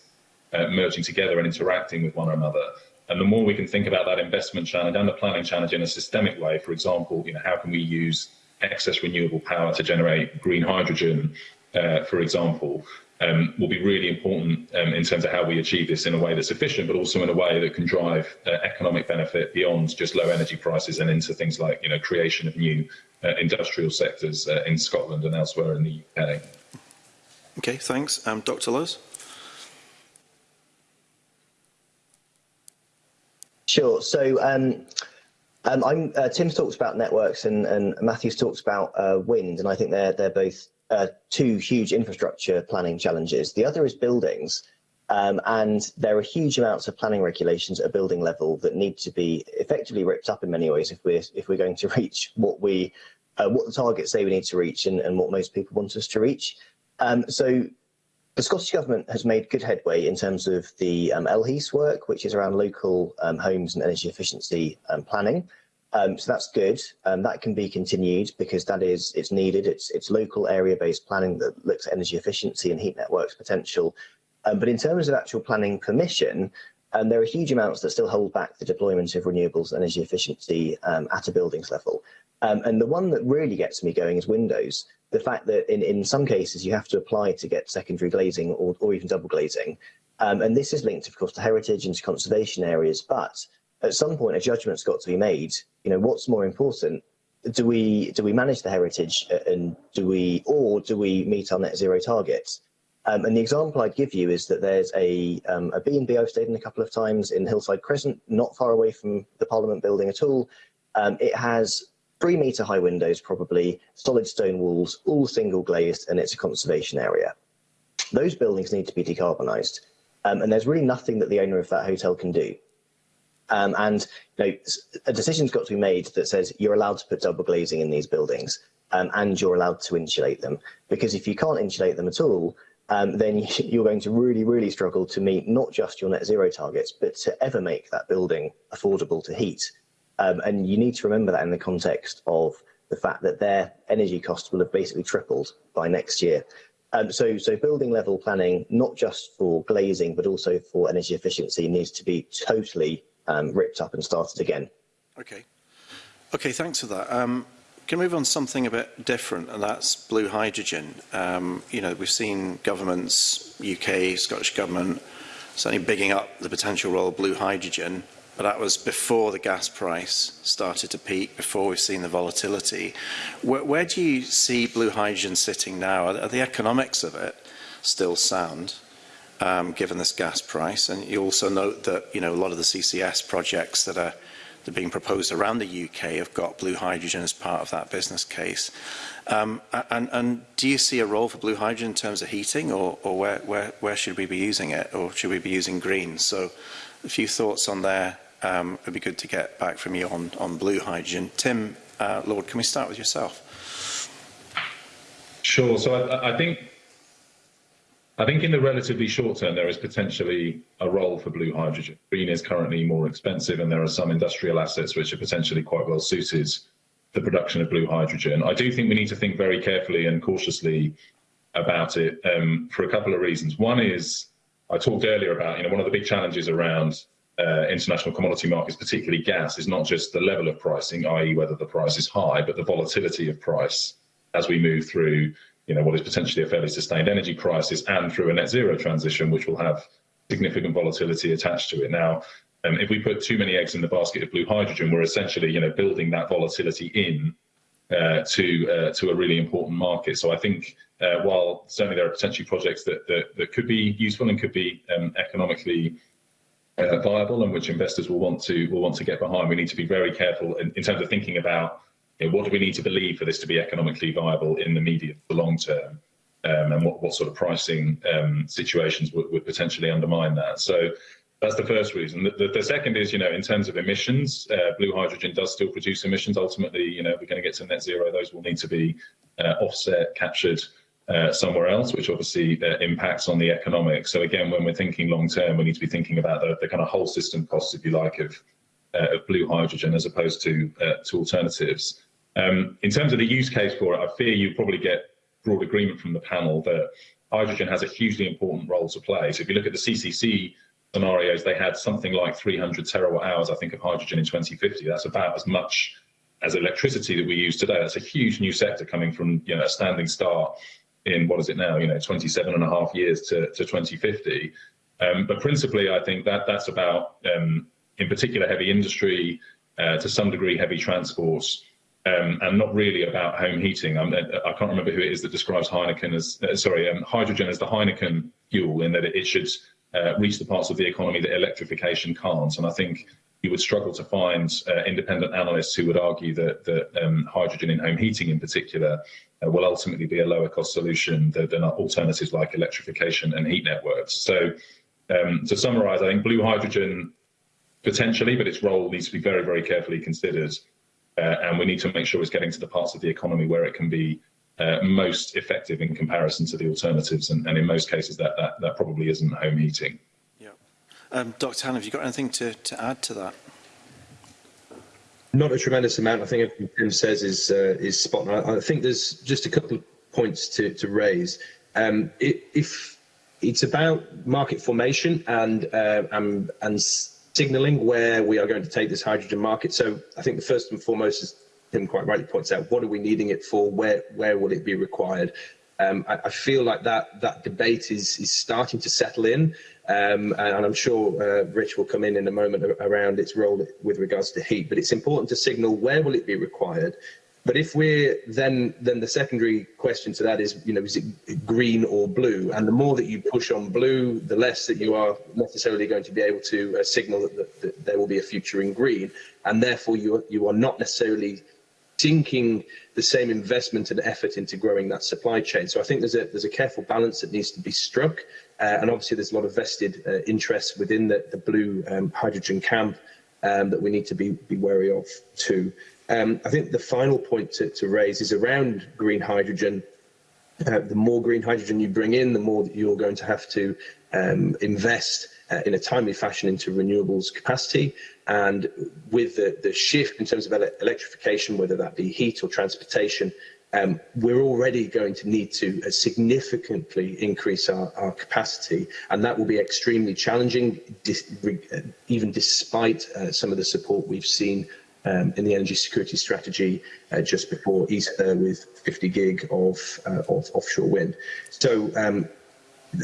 Speaker 3: uh, merging together and interacting with one another. And the more we can think about that investment challenge and the planning challenge in a systemic way, for example, you know, how can we use excess renewable power to generate green hydrogen, uh, for example, um, will be really important um, in terms of how we achieve this in a way that's efficient, but also in a way that can drive uh, economic benefit beyond just low energy prices and into things like you know creation of new uh, industrial sectors uh, in Scotland and elsewhere in the UK.
Speaker 6: Okay, thanks. Um, Dr. Lowe's.
Speaker 4: Sure. So um, um, uh, Tim's talked about networks and, and Matthews talked about uh, wind, and I think they're they're both uh, two huge infrastructure planning challenges. The other is buildings. Um, and there are huge amounts of planning regulations at a building level that need to be effectively ripped up in many ways if we're if we're going to reach what we uh, what the targets say we need to reach and, and what most people want us to reach. Um, so the Scottish Government has made good headway in terms of the um, LHES work, which is around local um, homes and energy efficiency um, planning. Um, so that's good. Um, that can be continued because that is it's needed. It's it's local area based planning that looks at energy efficiency and heat networks potential. Um, but in terms of actual planning permission, um, there are huge amounts that still hold back the deployment of renewables and energy efficiency um, at a buildings level. Um, and the one that really gets me going is windows. The fact that in, in some cases you have to apply to get secondary glazing or, or even double glazing. Um, and this is linked, of course, to heritage and to conservation areas. But at some point a judgment's got to be made. You know, what's more important? Do we do we manage the heritage uh, and do we or do we meet our net zero targets? Um, and the example I'd give you is that there's a, um, a B&B I've stayed in a couple of times in Hillside Crescent, not far away from the Parliament building at all. Um, it has three metre high windows probably, solid stone walls, all single glazed, and it's a conservation area. Those buildings need to be decarbonised. Um, and there's really nothing that the owner of that hotel can do. Um, and you know, a decision's got to be made that says you're allowed to put double glazing in these buildings um, and you're allowed to insulate them. Because if you can't insulate them at all, um, then you're going to really, really struggle to meet not just your net zero targets, but to ever make that building affordable to heat. Um, and you need to remember that in the context of the fact that their energy costs will have basically tripled by next year. Um, so, so building level planning, not just for glazing, but also for energy efficiency, needs to be totally um, ripped up and started again.
Speaker 6: Okay. Okay, thanks for that. Um, can we move on something a bit different, and that's blue hydrogen. Um, you know, we've seen governments, UK, Scottish government, certainly bigging up the potential role of blue hydrogen, but that was before the gas price started to peak, before we've seen the volatility. Where, where do you see blue hydrogen sitting now? Are, are the economics of it still sound? um, given this gas price. And you also note that you know a lot of the CCS projects that are that are being proposed around the UK have got blue hydrogen as part of that business case. Um, and, and do you see a role for blue hydrogen in terms of heating, or, or where, where, where should we be using it, or should we be using green? So a few thoughts on there. Um, would be good to get back from you on, on blue hydrogen. Tim, uh, Lord, can we start with yourself?
Speaker 3: Sure. So I, I think I think in the relatively short term, there is potentially a role for blue hydrogen. Green is currently more expensive, and there are some industrial assets which are potentially quite well suited to the production of blue hydrogen. I do think we need to think very carefully and cautiously about it um, for a couple of reasons. One is I talked earlier about, you know, one of the big challenges around uh, international commodity markets, particularly gas, is not just the level of pricing, i.e., whether the price is high, but the volatility of price as we move through you know, what is potentially a fairly sustained energy crisis and through a net zero transition, which will have significant volatility attached to it. Now, um, if we put too many eggs in the basket of blue hydrogen, we're essentially, you know, building that volatility in uh, to uh, to a really important market. So I think uh, while certainly there are potentially projects that, that, that could be useful and could be um, economically uh, viable and which investors will want to will want to get behind, we need to be very careful in, in terms of thinking about you know, what do we need to believe for this to be economically viable in the medium to long term? Um, and what, what sort of pricing um, situations would, would potentially undermine that. So that's the first reason. The, the, the second is, you know, in terms of emissions, uh, blue hydrogen does still produce emissions. Ultimately, you know, if we're going to get to net zero, those will need to be uh, offset, captured uh, somewhere else, which obviously uh, impacts on the economics. So again, when we're thinking long term, we need to be thinking about the, the kind of whole system costs, if you like, of, uh, of blue hydrogen as opposed to uh, to alternatives. Um, in terms of the use case for it, I fear you probably get broad agreement from the panel that hydrogen has a hugely important role to play. So if you look at the CCC scenarios, they had something like 300 terawatt hours, I think, of hydrogen in 2050. That's about as much as electricity that we use today. That's a huge new sector coming from you know a standing start in what is it now, you know, 27 and a half years to, to 2050. Um, but principally, I think that that's about, um, in particular, heavy industry, uh, to some degree, heavy transports, um, and not really about home heating. I'm, I can not remember who it is that describes Heineken as uh, sorry um, hydrogen as the Heineken fuel in that it, it should uh, reach the parts of the economy that electrification can't. And I think you would struggle to find uh, independent analysts who would argue that, that um, hydrogen in home heating in particular uh, will ultimately be a lower cost solution than, than alternatives like electrification and heat networks. So um, to summarize, I think blue hydrogen potentially, but its role needs to be very, very carefully considered. uh, and we need to make sure it's getting to the parts of the economy where it can be uh, most effective in comparison to the alternatives, and, and in most cases that, that, that probably isn't home heating.
Speaker 6: Yeah. Um, Dr. Hanna, have you got anything to, to add to that?
Speaker 2: Not a tremendous amount. I think everything Tim says is uh, is spot on. I, think there's just a couple of points to to raise. Um, it, if it's about market formation and uh, um, and signaling where we are going to take this hydrogen market. So I think the first and foremost, is Tim quite rightly points out, what are we needing it for? Where where will it be required? Um, I, I, feel like that that debate is is starting to settle in, um, and, and, I'm sure uh, Rich will come in in a moment around its role with regards to heat. But it's important to signal where will it be required, But if we're then then the secondary question to that is, you know, is it green or blue? And the more that you push on blue, the less that you are necessarily going to be able to uh, signal that, that, that, there will be a future in green, and therefore you are, you are not necessarily sinking the same investment and effort into growing that supply chain. So I think there's a there's a careful balance that needs to be struck, uh, and obviously there's a lot of vested uh, interests within the, the blue um, hydrogen camp um, that we need to be, be wary of too. Um, I think the final point to, to raise is around green hydrogen. Uh, the more green hydrogen you bring in, the more that you're going to have to um, invest uh, in a timely fashion into renewables capacity. And with the, the shift in terms of ele electrification, whether that be heat or transportation, um, we're already going to need to uh, significantly increase our, our capacity, and that will be extremely challenging, dis uh, even despite uh, some of the support we've seen um, in the energy security strategy uh, just before Easter with 50 gig of, uh, of offshore wind. So um,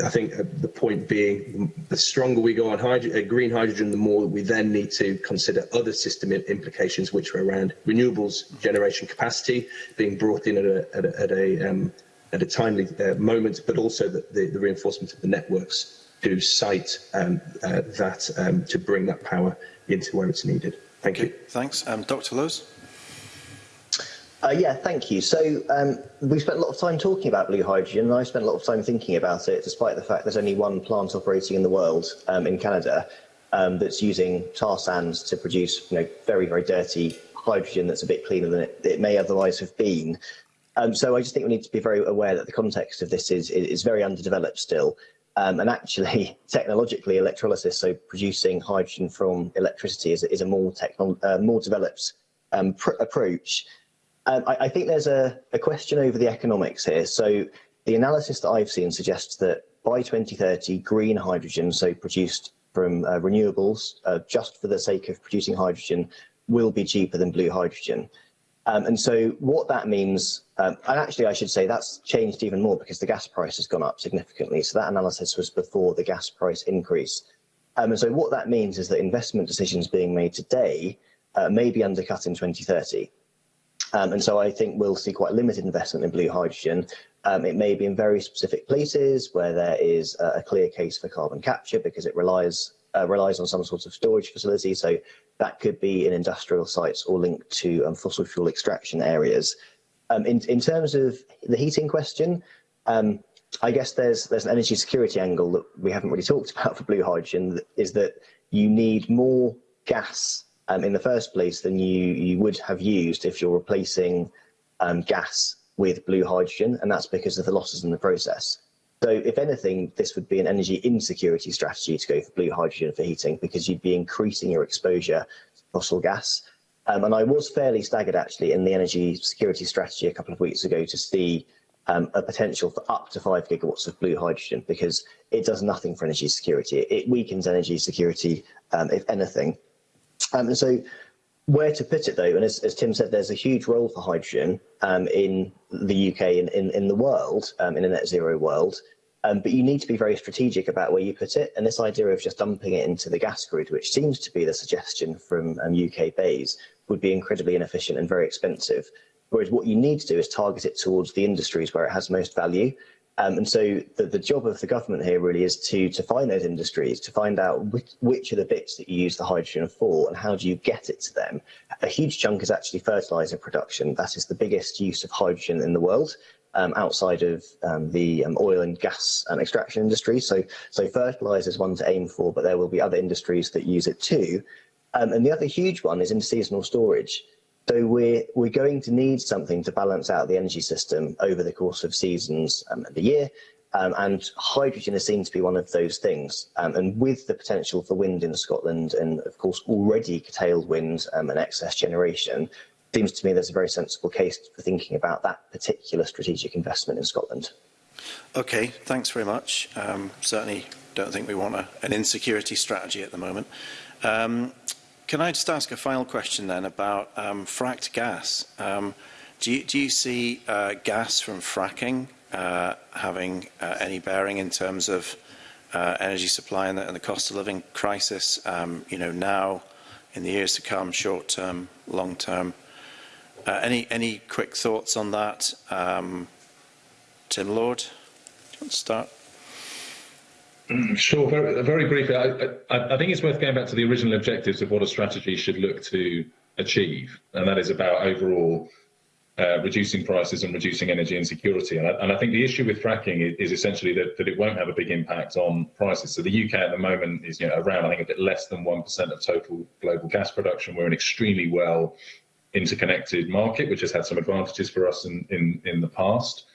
Speaker 2: I think uh, the point being, the stronger we go on hyd uh, green hydrogen, the more we then need to consider other system implications, which are around renewables generation capacity being brought in at a, at a, at a, um, at a timely uh, moment, but also the, the, the, reinforcement of the networks to site um, uh, that um, to bring that power into where it's needed. Thank you.
Speaker 6: Thanks. Um, Dr Lowe's?
Speaker 4: Uh, yeah, thank you. So um, we spent a lot of time talking about blue hydrogen, and I spent a lot of time thinking about it, despite the fact there's only one plant operating in the world um, in Canada um, that's using tar sands to produce you know, very, very dirty hydrogen that's a bit cleaner than it, it may otherwise have been. Um, so I just think we need to be very aware that the context of this is, is, is very underdeveloped still. Um, and actually, technologically, electrolysis, so producing hydrogen from electricity, is, is a more techno uh, more developed um, approach. Um, I, I, think there's a, a question over the economics here. So the analysis that I've seen suggests that by 2030, green hydrogen, so produced from uh, renewables, uh, just for the sake of producing hydrogen, will be cheaper than blue hydrogen. Um, and so what that means, um, and actually I should say that's changed even more because the gas price has gone up significantly. So that analysis was before the gas price increase. Um, and so what that means is that investment decisions being made today uh, may be undercut in 2030. Um, and so I think we'll see quite limited investment in blue hydrogen. Um, it may be in very specific places where there is a clear case for carbon capture because it relies uh, relies on some sort of storage facility. So that could be in industrial sites or linked to um, fossil fuel extraction areas. Um, in, in terms of the heating question, um, I guess there's there's an energy security angle that we haven't really talked about for blue hydrogen is that you need more gas um, in the first place than you you would have used if you're replacing um, gas with blue hydrogen, and that's because of the losses in the process. So if anything, this would be an energy insecurity strategy to go for blue hydrogen for heating because you'd be increasing your exposure to fossil gas. Um, and I was fairly staggered actually in the energy security strategy a couple of weeks ago to see um, a potential for up to five gigawatts of blue hydrogen because it does nothing for energy security. It weakens energy security, um, if anything. Um, and so where to put it though, and as, as, Tim said, there's a huge role for hydrogen um, in the UK and in, in, in, the world, um, in a net zero world. Um, but you need to be very strategic about where you put it. And this idea of just dumping it into the gas grid, which seems to be the suggestion from um, UK Bays, would be incredibly inefficient and very expensive. Whereas what you need to do is target it towards the industries where it has most value. Um, and so the, the job of the government here really is to, to find those industries, to find out which, which are the bits that you use the hydrogen for and how do you get it to them. A huge chunk is actually fertiliser production. That is the biggest use of hydrogen in the world um, outside of um, the um, oil and gas um, extraction industry. So, so fertilizer is one to aim for, but there will be other industries that use it too. Um, and the other huge one is interseasonal storage. So we're, we're going to need something to balance out the energy system over the course of seasons and um, the year. and hydrogen is seen to be one of those things. and with the potential for wind in Scotland and of course already curtailed wind and excess generation, seems to me there's a very sensible case for thinking about that particular strategic investment in Scotland.
Speaker 6: Okay, thanks very much. Um, certainly don't think we want a, an insecurity strategy at the moment. Um, can I just ask a final question then about um, fracked gas? Um, do, you, do you see uh, gas from fracking uh, having uh, any bearing in terms of uh, energy supply and the, and the cost of living crisis, um, you know, now, in the years to come, short term, long term? Uh, any any quick thoughts on that, um, Tim Lord? Do you want to start?
Speaker 3: Mm, sure, very, very briefly. I, I, I, think it's worth going back to the original objectives of what a strategy should look to achieve, and that is about overall uh, reducing prices and reducing energy insecurity. And I, and I think the issue with fracking is, is, essentially that, that it won't have a big impact on prices. So the UK at the moment is you know, around, I think, a bit less than 1% of total global gas production. We're an extremely well interconnected market, which has had some advantages for us in, in, in the past.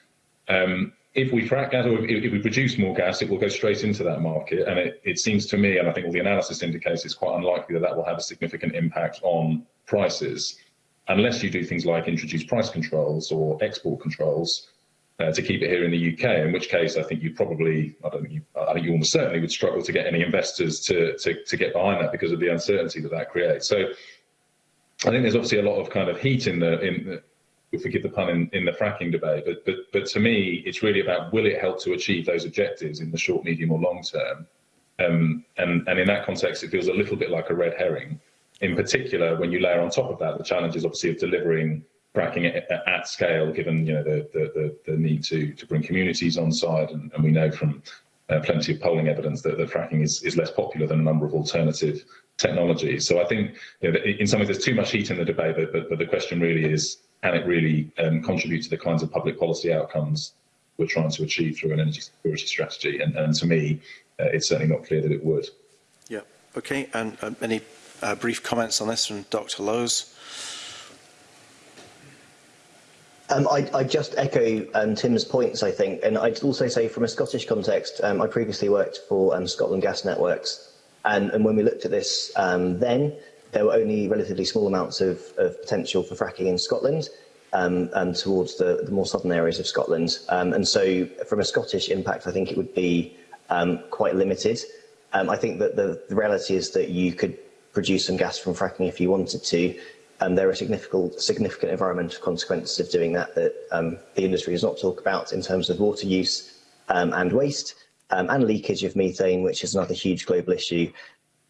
Speaker 3: Um, if we crack gas or if, if, we produce more gas, it will go straight into that market. And it, it seems to me, and I think all the analysis indicates it's quite unlikely that that will have a significant impact on prices, unless you do things like introduce price controls or export controls uh, to keep it here in the UK. In which case, I think you probably, I don't think you, I think you almost certainly would struggle to get any investors to, to, to get behind that because of the uncertainty that that creates. So I think there's obviously a lot of kind of heat in the in the, forgive the pun in, in, the fracking debate, but but but to me, it's really about will it help to achieve those objectives in the short, medium, or long term. Um, and and in that context, it feels a little bit like a red herring. In particular, when you layer on top of that the challenges, obviously, of delivering fracking at, scale, given you know the, the the, the, need to to bring communities on side, and, and we know from uh, plenty of polling evidence that, the fracking is, is less popular than a number of alternative technology. So I think you know, in some ways there's too much heat in the debate, but, but, but the question really is, can it really um, contribute to the kinds of public policy outcomes we're trying to achieve through an energy security strategy? And, and to me, uh, it's certainly not clear that it would.
Speaker 6: Yeah. Okay. And um, any uh, brief comments on this from Dr. Lowe's?
Speaker 4: Um, I, I just echo um, Tim's points, I think, and I'd also say from a Scottish context, um, I previously worked for um, Scotland Gas Networks, And, and when we looked at this um, then, there were only relatively small amounts of, of potential for fracking in Scotland um, and um, towards the, the more southern areas of Scotland. Um, and so from a Scottish impact, I think it would be um, quite limited. Um, I think that the, the reality is that you could produce some gas from fracking if you wanted to. Um, there are significant, significant environmental consequences of doing that that um, the industry does not talk about in terms of water use um, and waste um, and leakage of methane, which is another huge global issue.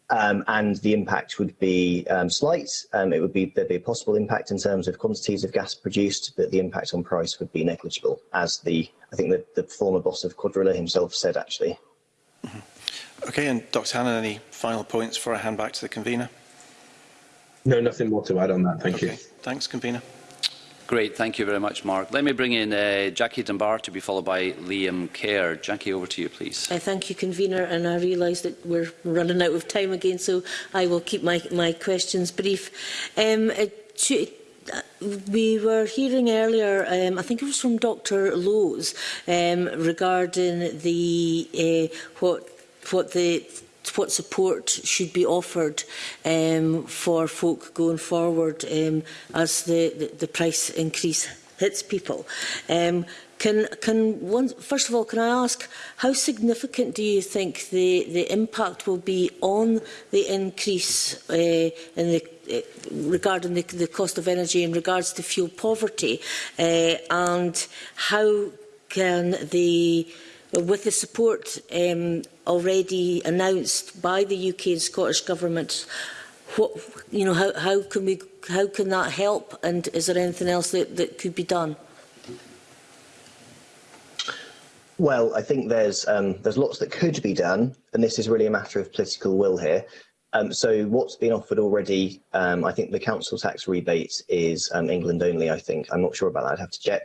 Speaker 4: Um, and the impact would be um, slight. Um, it would be there'd be a possible impact in terms of quantities of gas produced, but the impact on price would be negligible, as the I think the, the former boss of Quadrilla himself said actually.
Speaker 6: Mm-hmm. Okay, and Dr. Hannan, any final points for a hand back to the convener?
Speaker 2: No, nothing more to add on that. Thank okay. you.
Speaker 6: Thanks, convener.
Speaker 1: Great, thank you very much, Mark. Let me bring in uh, Jackie Dunbar to be followed by Liam Kerr. Jackie, over to you, please.
Speaker 7: I thank you, convener, and I realise that we're running out of time again, so I will keep my, my questions brief. Um, uh, to, uh, we were hearing earlier, um, I think it was from Dr Lowe's, um, regarding the uh, what what the what support should be offered um, for folk going forward um, as the, the, the price increase hits people. Um, Can, can one, first of all, can I ask, how significant do you think the, the impact will be on the increase uh, in the, uh, regarding the, the cost of energy in regards to fuel poverty? Uh, and how can the uh, with the support um, already announced by the UK and Scottish Government, what, you know, how, how, can we, how can that help and is there anything else that, that could be done?
Speaker 4: Well, I think there's um, there's lots that could be done, and this is really a matter of political will here. Um, so what's been offered already, um, I think the council tax rebate is um, England only, I think. I'm not sure about that, I'd have to check.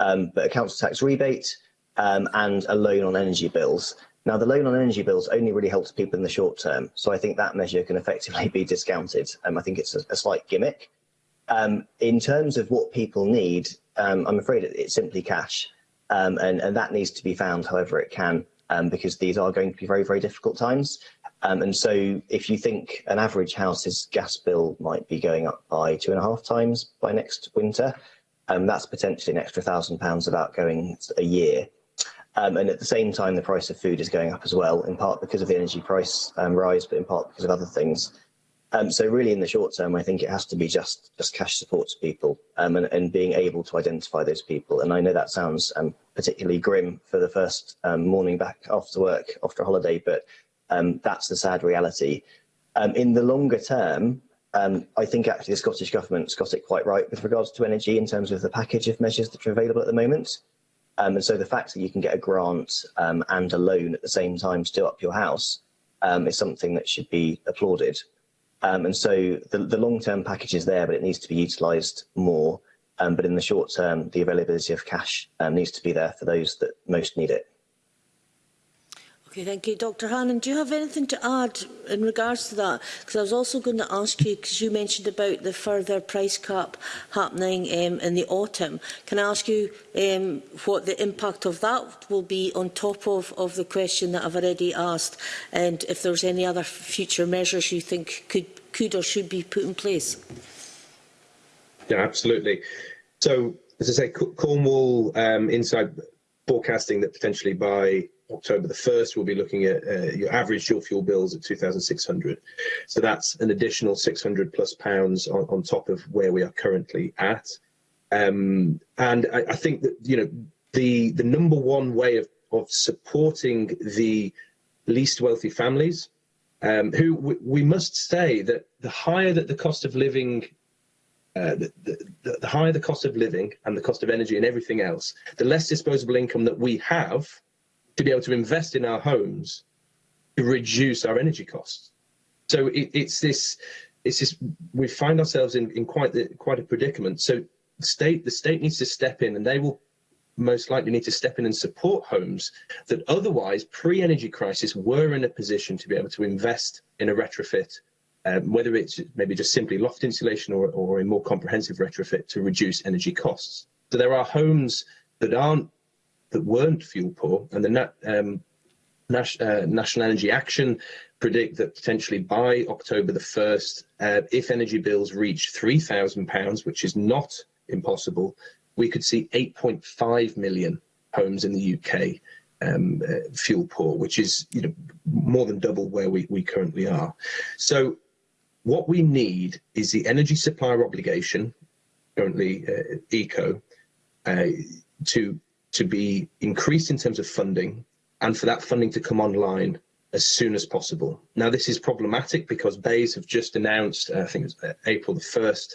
Speaker 4: Um, but a council tax rebate, um, and a loan on energy bills. Now, the loan on energy bills only really helps people in the short term, so I think that measure can effectively be discounted. Um, I think it's a, a slight gimmick. Um, in terms of what people need, um, I'm afraid it's simply cash, um, and, and that needs to be found however it can, um, because these are going to be very, very difficult times. Um, and so if you think an average house's gas bill might be going up by two and a half times by next winter, um, that's potentially an extra thousand pounds of outgoing a year. Um, and at the same time, the price of food is going up as well, in part because of the energy price um, rise, but in part because of other things. Um, so really, in the short term, I think it has to be just just cash support to people um, and, and being able to identify those people. And I know that sounds um, particularly grim for the first um, morning back after work, after a holiday, but um, that's the sad reality. Um, in the longer term, um, I think actually the Scottish Government's got it quite right with regards to energy in terms of the package of measures that are available at the moment. Um, and so the fact that you can get a grant um, and a loan at the same time to do up your house um, is something that should be applauded. Um, and so the, the long-term package is there, but it needs to be utilised more. Um, but in the short term, the availability of cash um, needs to be there for those that most need it.
Speaker 7: Okay, thank you. Dr Hannan, do you have anything to add in regards to that? Because I was also going to ask you, because you mentioned about the further price cap happening um, in the autumn. Can I ask you um, what the impact of that will be on top of, of the question that I've already asked and if there's any other future measures you think could, could or should be put in place?
Speaker 2: Yeah, absolutely. So, as I say, Cornwall um, inside forecasting that potentially by October the 1st, we'll be looking at uh, your average dual fuel bills at 2,600. So that's an additional 600 plus pounds on, on top of where we are currently at. Um, and I, I think that, you know, the, the number one way of, of supporting the least wealthy families, um, who we must say that the higher that the cost of living uh, the, the, the higher the cost of living and the cost of energy and everything else, the less disposable income that we have, to be able to invest in our homes to reduce our energy costs. So it, it's this, it's this. We find ourselves in, in quite the quite a predicament. So the state, the state needs to step in, and they will most likely need to step in and support homes that otherwise pre-energy crisis were in a position to be able to invest in a retrofit um, whether it's maybe just simply loft insulation or, or a more comprehensive retrofit to reduce energy costs. So there are homes that aren't that weren't fuel poor, and the nat, um, nas, uh, National Energy Action predict that potentially by October the 1st, uh, if energy bills reach £3,000, which is not impossible, we could see 8.5 million homes in the UK um, uh, fuel poor, which is you know more than double where we, we currently are. So what we need is the energy supplier obligation, currently uh, ECO, uh, to to be increased in terms of funding and for that funding to come online as soon as possible. Now, this is problematic because Bayes have just announced, uh, I think it was uh, April the 1st,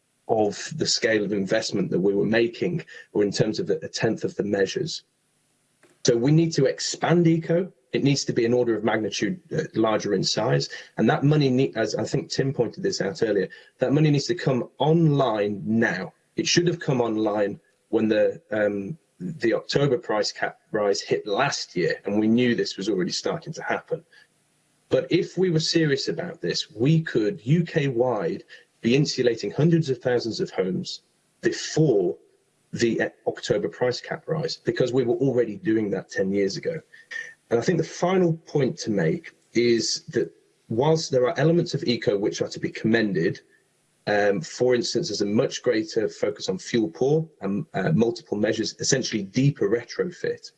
Speaker 2: of the scale of investment that we were making, or in terms of a tenth of the measures. So we need to expand ECO. It needs to be an order of magnitude uh, larger in size. And that money, need, as I think Tim pointed this out earlier, that money needs to come online now. It should have come online when the um, the October price cap rise hit last year, and we knew this was already starting to happen. But if we were serious about this, we could UK-wide be insulating hundreds of thousands of homes before the uh, October price cap rise, because we were already doing that 10 years ago. And I think the final point to make is that whilst there are elements of eco which are to be commended, Um, for instance, there's a much greater focus on fuel poor and uh, multiple measures, essentially deeper retrofit.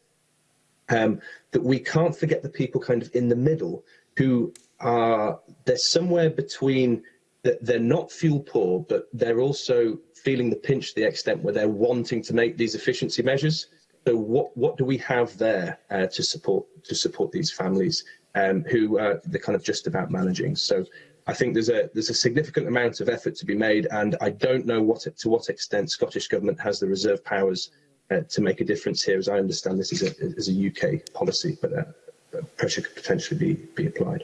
Speaker 2: Um, that we can't forget the people kind of in the middle who are, they're somewhere between, that they're not fuel poor, but they're also feeling the pinch to the extent where they're wanting to make these efficiency measures. So what, what do we have there uh, to support to support these families um, who are they're kind of just about managing? So I think there's a there's a significant amount of effort to be made, and I don't know what to what extent Scottish government has the reserve powers uh, to make a difference here. As I understand, this is a is a UK policy, but uh, pressure could potentially be be applied.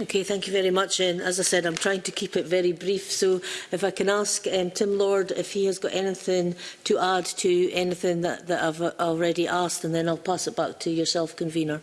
Speaker 7: Okay, thank you very much. And as I said, I'm trying to keep it very brief. So if I can ask um, Tim Lord if he has got anything to add to anything that, that I've already asked, and then I'll pass it back to yourself, convener.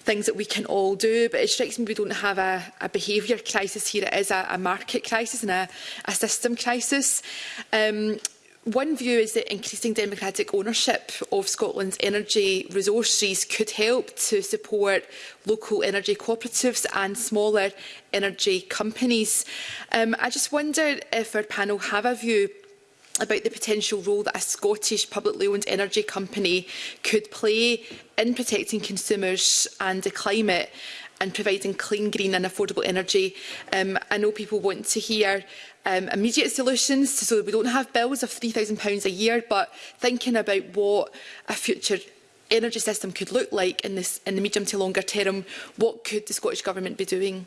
Speaker 8: things that we can all do, but it strikes me we don't have a, a behaviour crisis here. It is a, a market crisis and a, a system crisis. Um, one view is that increasing democratic ownership of Scotland's energy resources could help to support local energy cooperatives and smaller energy companies. Um, I just wonder if our panel have a view about the potential role that a Scottish publicly owned energy company could play in protecting consumers and the climate and providing clean, green and affordable energy. Um, I know people want to hear um, immediate solutions so that we don't have bills of £3,000 a year, but thinking about what a future energy system could look like in, this, in the medium to longer term, what could the Scottish Government be doing?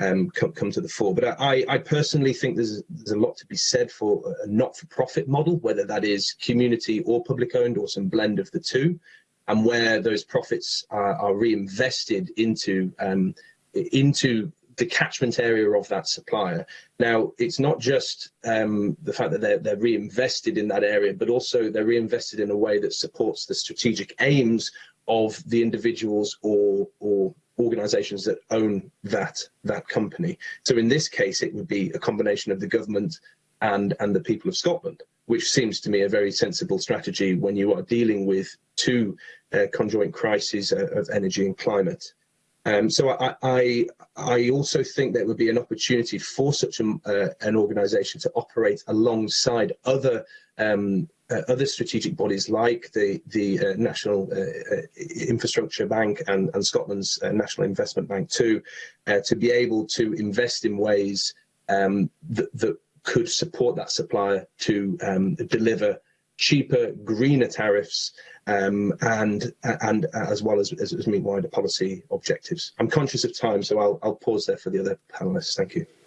Speaker 2: um, come, come to the fore. But I, I personally think there's, there's a lot to be said for a not-for-profit model, whether that is community or public owned or some blend of the two, and where those profits are, are reinvested into um, into the catchment area of that supplier. Now, it's not just um, the fact that they're, they're, reinvested in that area, but also they're reinvested in a way that supports the strategic aims of the individuals or, or organizations that own that, that company. So in this case, it would be a combination of the government and, and the people of Scotland which seems to me a very sensible strategy when you are dealing with two uh, conjoint crises uh, of energy and climate. Um, so I, I, I also think there would be an opportunity for such a, uh, an organisation to operate alongside other um, uh, other strategic bodies like the the uh, National uh, uh, Infrastructure Bank and, and Scotland's uh, National Investment Bank too, to be able to invest in ways um, that, that could support that supplier to um, deliver cheaper, greener tariffs, um, and and uh, as well as, as, as meet wider policy objectives. I'm conscious of time, so I'll, I'll pause there for the other panelists. Thank you.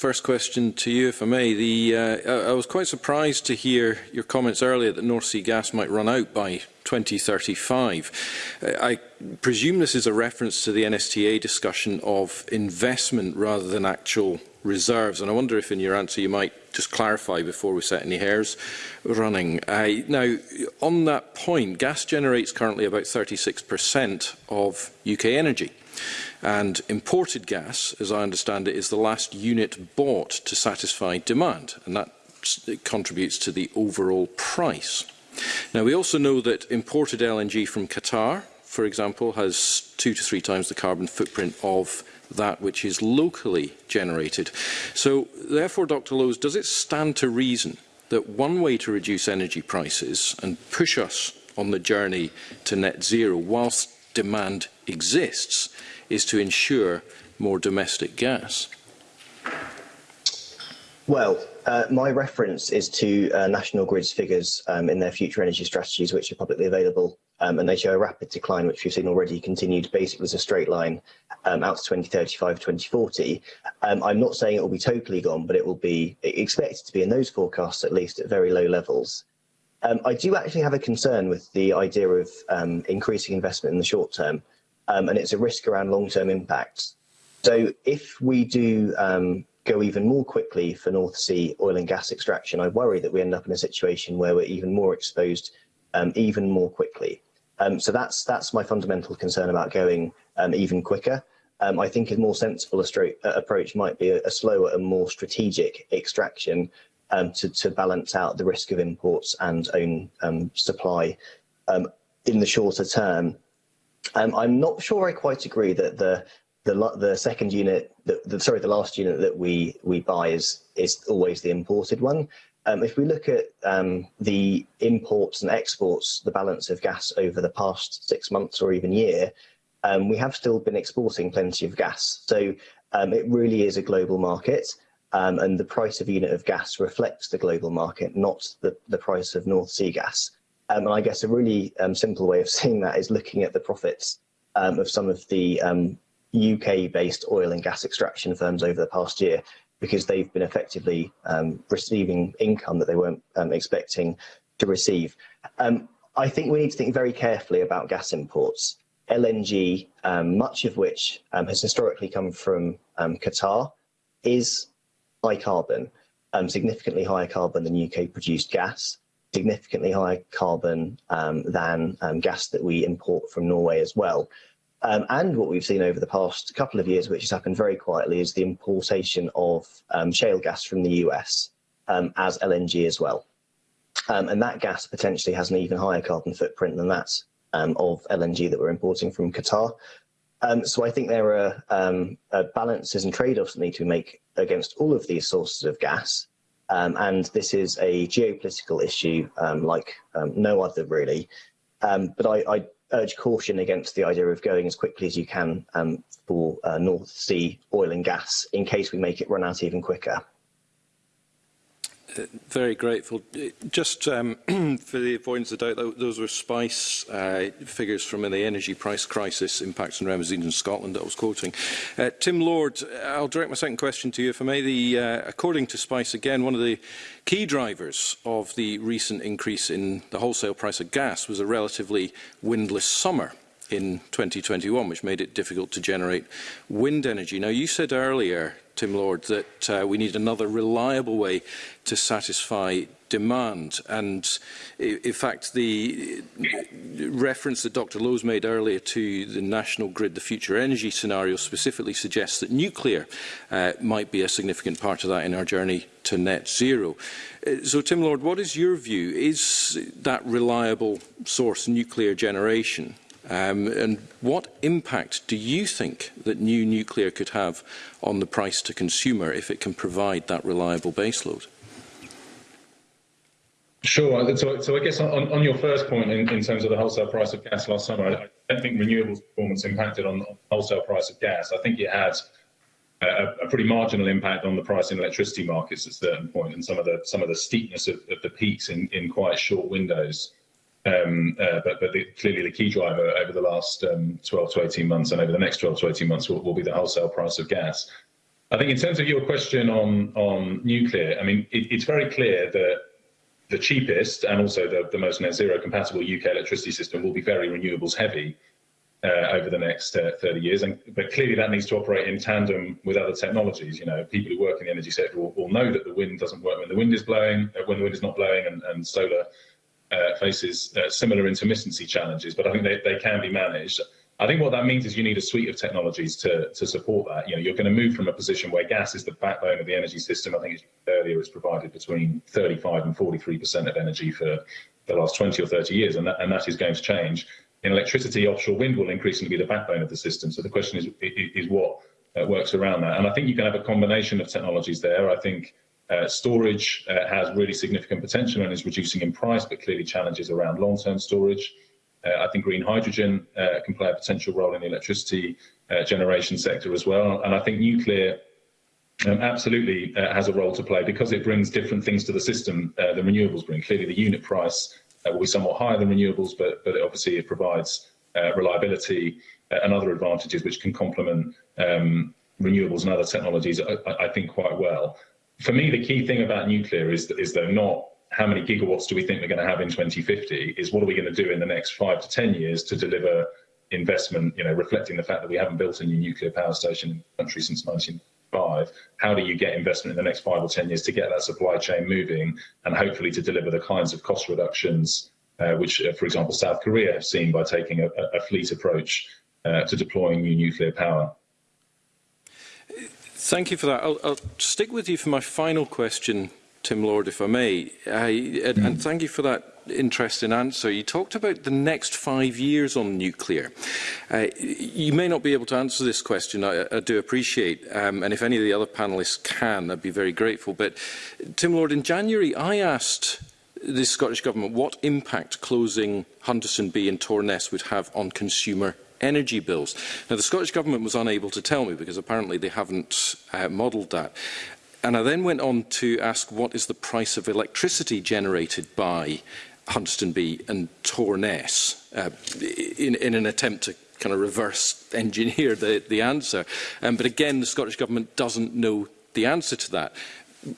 Speaker 9: first question to you, if I may. The, uh, I was quite surprised to hear your comments earlier that North Sea gas might run out by 2035. Uh, I presume this is a reference to the NSTA discussion of investment rather than actual reserves, and I wonder if in your answer you might just clarify before we set any hairs running. Uh, now, on that point, gas generates currently about 36% of UK energy. And imported gas, as I understand it, is the last unit bought to satisfy demand, and that contributes to the overall price. Now, we also know that imported LNG from Qatar, for example, has two to three times the carbon footprint of that which is locally generated. So, therefore, Dr Lowes, does it stand to reason that one way to reduce energy prices and push us on the journey to net zero whilst demand exists is to ensure more domestic gas?
Speaker 4: Well, uh, my reference is to uh, National Grid's figures um, in their future energy strategies, which are publicly available, um, and they show a rapid decline, which we've seen already continued basically as a straight line um, out to 2035, 2040. Um, I'm not saying it will be totally gone, but it will be expected to be in those forecasts, at least at very low levels. Um, I do actually have a concern with the idea of um, increasing investment in the short term um, and it's a risk around long-term impacts. So if we do um, go even more quickly for North Sea oil and gas extraction, I worry that we end up in a situation where we're even more exposed um, even more quickly. Um, so that's that's my fundamental concern about going um, even quicker. Um, I think a more sensible uh, approach might be a, a slower and more strategic extraction um, to, to, balance out the risk of imports and own um, supply um, in the shorter term Um, I'm not sure I quite agree that the the the second unit, the, the, sorry, the last unit that we we buy is is always the imported one. Um, if we look at um, the imports and exports, the balance of gas over the past six months or even year, um, we have still been exporting plenty of gas. So um, it really is a global market. um, and the price of unit of gas reflects the global market, not the, the price of North Sea gas. Um, and I guess a really um, simple way of seeing that is looking at the profits um, of some of the um, UK-based oil and gas extraction firms over the past year, because they've been effectively um, receiving income that they weren't um, expecting to receive. Um, I think we need to think very carefully about gas imports. LNG, um, much of which um, has historically come from um, Qatar, is high carbon, um, significantly higher carbon than UK-produced gas significantly higher carbon um, than um, gas that we import from Norway as well. Um, And what we've seen over the past couple of years, which has happened very quietly, is the importation of um, shale gas from the US um, as LNG as well. Um, And that gas potentially has an even higher carbon footprint than that um, of LNG that we're importing from Qatar. Um, So I think there are um, uh, balances and trade-offs that need to make against all of these sources of gas. Um, and this is a geopolitical issue um, like um, no other really. Um, but I, I, urge caution against the idea of going as quickly as you can um, for uh, North Sea oil and gas in case we make it run out even quicker.
Speaker 9: Uh, very grateful. Uh, just um, for the avoidance of doubt, those were SPICE uh, figures from the energy price crisis impacts on Remesines in Scotland that I was quoting. Uh, Tim Lord, I'll direct my second question to you, if I may. The, uh, according to SPICE, again, one of the key drivers of the recent increase in the wholesale price of gas was a relatively windless summer in 2021, which made it difficult to generate wind energy. Now, you said earlier Tim Lord, that uh, we need another reliable way to satisfy demand. And in fact, the reference that Dr. Lowe's made earlier to the national grid, the future energy scenario, specifically suggests that nuclear uh, might be a significant part of that in our journey to net zero. Uh, so, Tim Lord, what is your view? Is that reliable source nuclear generation? Um, and what impact do you think that new nuclear could have on the price to consumer if it can provide that reliable baseload?
Speaker 3: Sure. Uh, so, so I guess on, on your first point in, in, terms of the wholesale price of gas last summer, I, don't think renewables performance impacted on the wholesale price of gas. I think it had a, a, pretty marginal impact on the price in electricity markets at a certain point and some of the some of the steepness of, of the peaks in, in quite short windows. Um, uh, but, but the, clearly the key driver over the last um, 12 to 18 months and over the next 12 to 18 months will, will, be the wholesale price of gas. I think in terms of your question on, on nuclear, I mean, it, it's very clear that the cheapest and also the, the, most net zero compatible UK electricity system will be very renewables heavy uh, over the next uh, 30 years. And, but clearly that needs to operate in tandem with other technologies. You know, people who work in the energy sector will, will know that the wind doesn't work when the wind is blowing, uh, when the wind is not blowing and, and solar uh, faces uh, similar intermittency challenges, but I think they, they can be managed. I think what that means is you need a suite of technologies to, to support that. You know, you're going to move from a position where gas is the backbone of the energy system. I think earlier it's provided between 35 and 43% of energy for the last 20 or 30 years, and that, and that is going to change. In electricity, offshore wind will increasingly be the backbone of the system. So the question is, is what uh, works around that? And I think you can have a combination of technologies there. I think uh, storage uh, has really significant potential and is reducing in price, but clearly challenges around long-term storage. Uh, I think green hydrogen uh, can play a potential role in the electricity uh, generation sector as well. And I think nuclear um, absolutely uh, has a role to play because it brings different things to the system than renewables bring. Clearly the unit price will be somewhat higher than renewables, but, but it obviously it provides reliability and other advantages which can complement um, renewables and other technologies, I, I think, quite well for me, the key thing about nuclear is, is not how many gigawatts do we think we're going to have in 2050, is what are we going to do in the next five to 10 years to deliver investment, you know, reflecting the fact that we haven't built a new nuclear power station in the country since 1995. How do you get investment in the next five or 10 years to get that supply chain moving and hopefully to deliver the kinds of cost reductions uh, which, uh, for example, South Korea have seen by taking a, a fleet approach uh, to deploying new nuclear power.
Speaker 9: Thank you for that. I'll, I'll stick with you for my final question, Tim Lord, if I may. I, and, and mm. thank you for that interesting answer. You talked about the next five years on nuclear. Uh, you may not be able to answer this question, I, I do appreciate, um, and if any of the other panellists can, I'd be very grateful. But Tim Lord, in January I asked the Scottish Government what impact closing Hunterson B and Torness would have on consumer energy bills. Now, the Scottish Government was unable to tell me because apparently they haven't uh, modelled that. And I then went on to ask what is the price of electricity generated by Hunstonby and Torness uh, in, in an attempt to kind of reverse engineer the, the answer. Um, but again, the Scottish Government doesn't know the answer to that,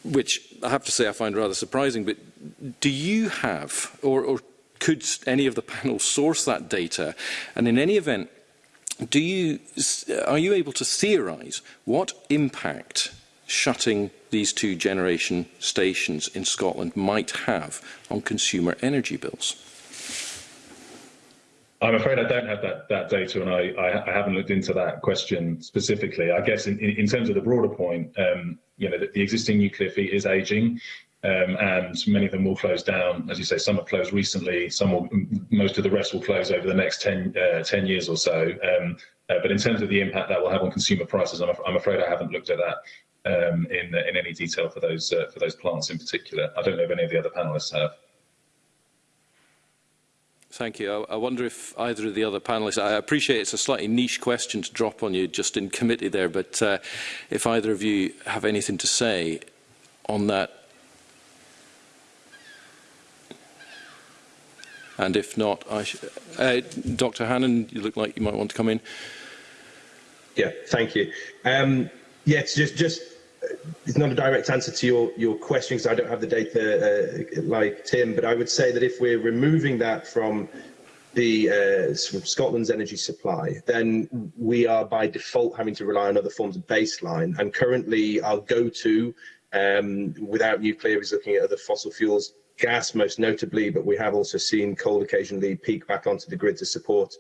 Speaker 9: which I have to say I find rather surprising. But do you have, or, or Could any of the panel source that data? And in any event, do you, are you able to theorise what impact shutting these two generation stations in Scotland might have on consumer energy bills?
Speaker 3: I'm afraid I don't have that, that data and I, I, I haven't looked into that question specifically. I guess in, in, in terms of the broader point, um, you know, the, the existing nuclear fleet is aging. Um, and many of them will close down. As you say, some have closed recently, some will, most of the rest will close over the next 10, uh, 10 years or so. Um, uh, but in terms of the impact that will have on consumer prices, I'm, af I'm afraid I haven't looked at that um, in, in any detail for those, uh, for those plants in particular. I don't know if any of the other panellists have.
Speaker 9: Thank you. I, I wonder if either of the other panellists, I appreciate it's a slightly niche question to drop on you just in committee there, but uh, if either of you have anything to say on that And if not, I uh, Dr. Hannan, you look like you might want to come in.
Speaker 2: Yeah, thank you. Um, yeah, it's just, just uh, it's not a direct answer to your your question because I don't have the data uh, like Tim, but I would say that if we're removing that from the uh, from Scotland's energy supply, then we are by default having to rely on other forms of baseline. And currently, our go-to um, without nuclear is looking at other fossil fuels gas most notably, but we have also seen coal occasionally peak back onto the grid to support.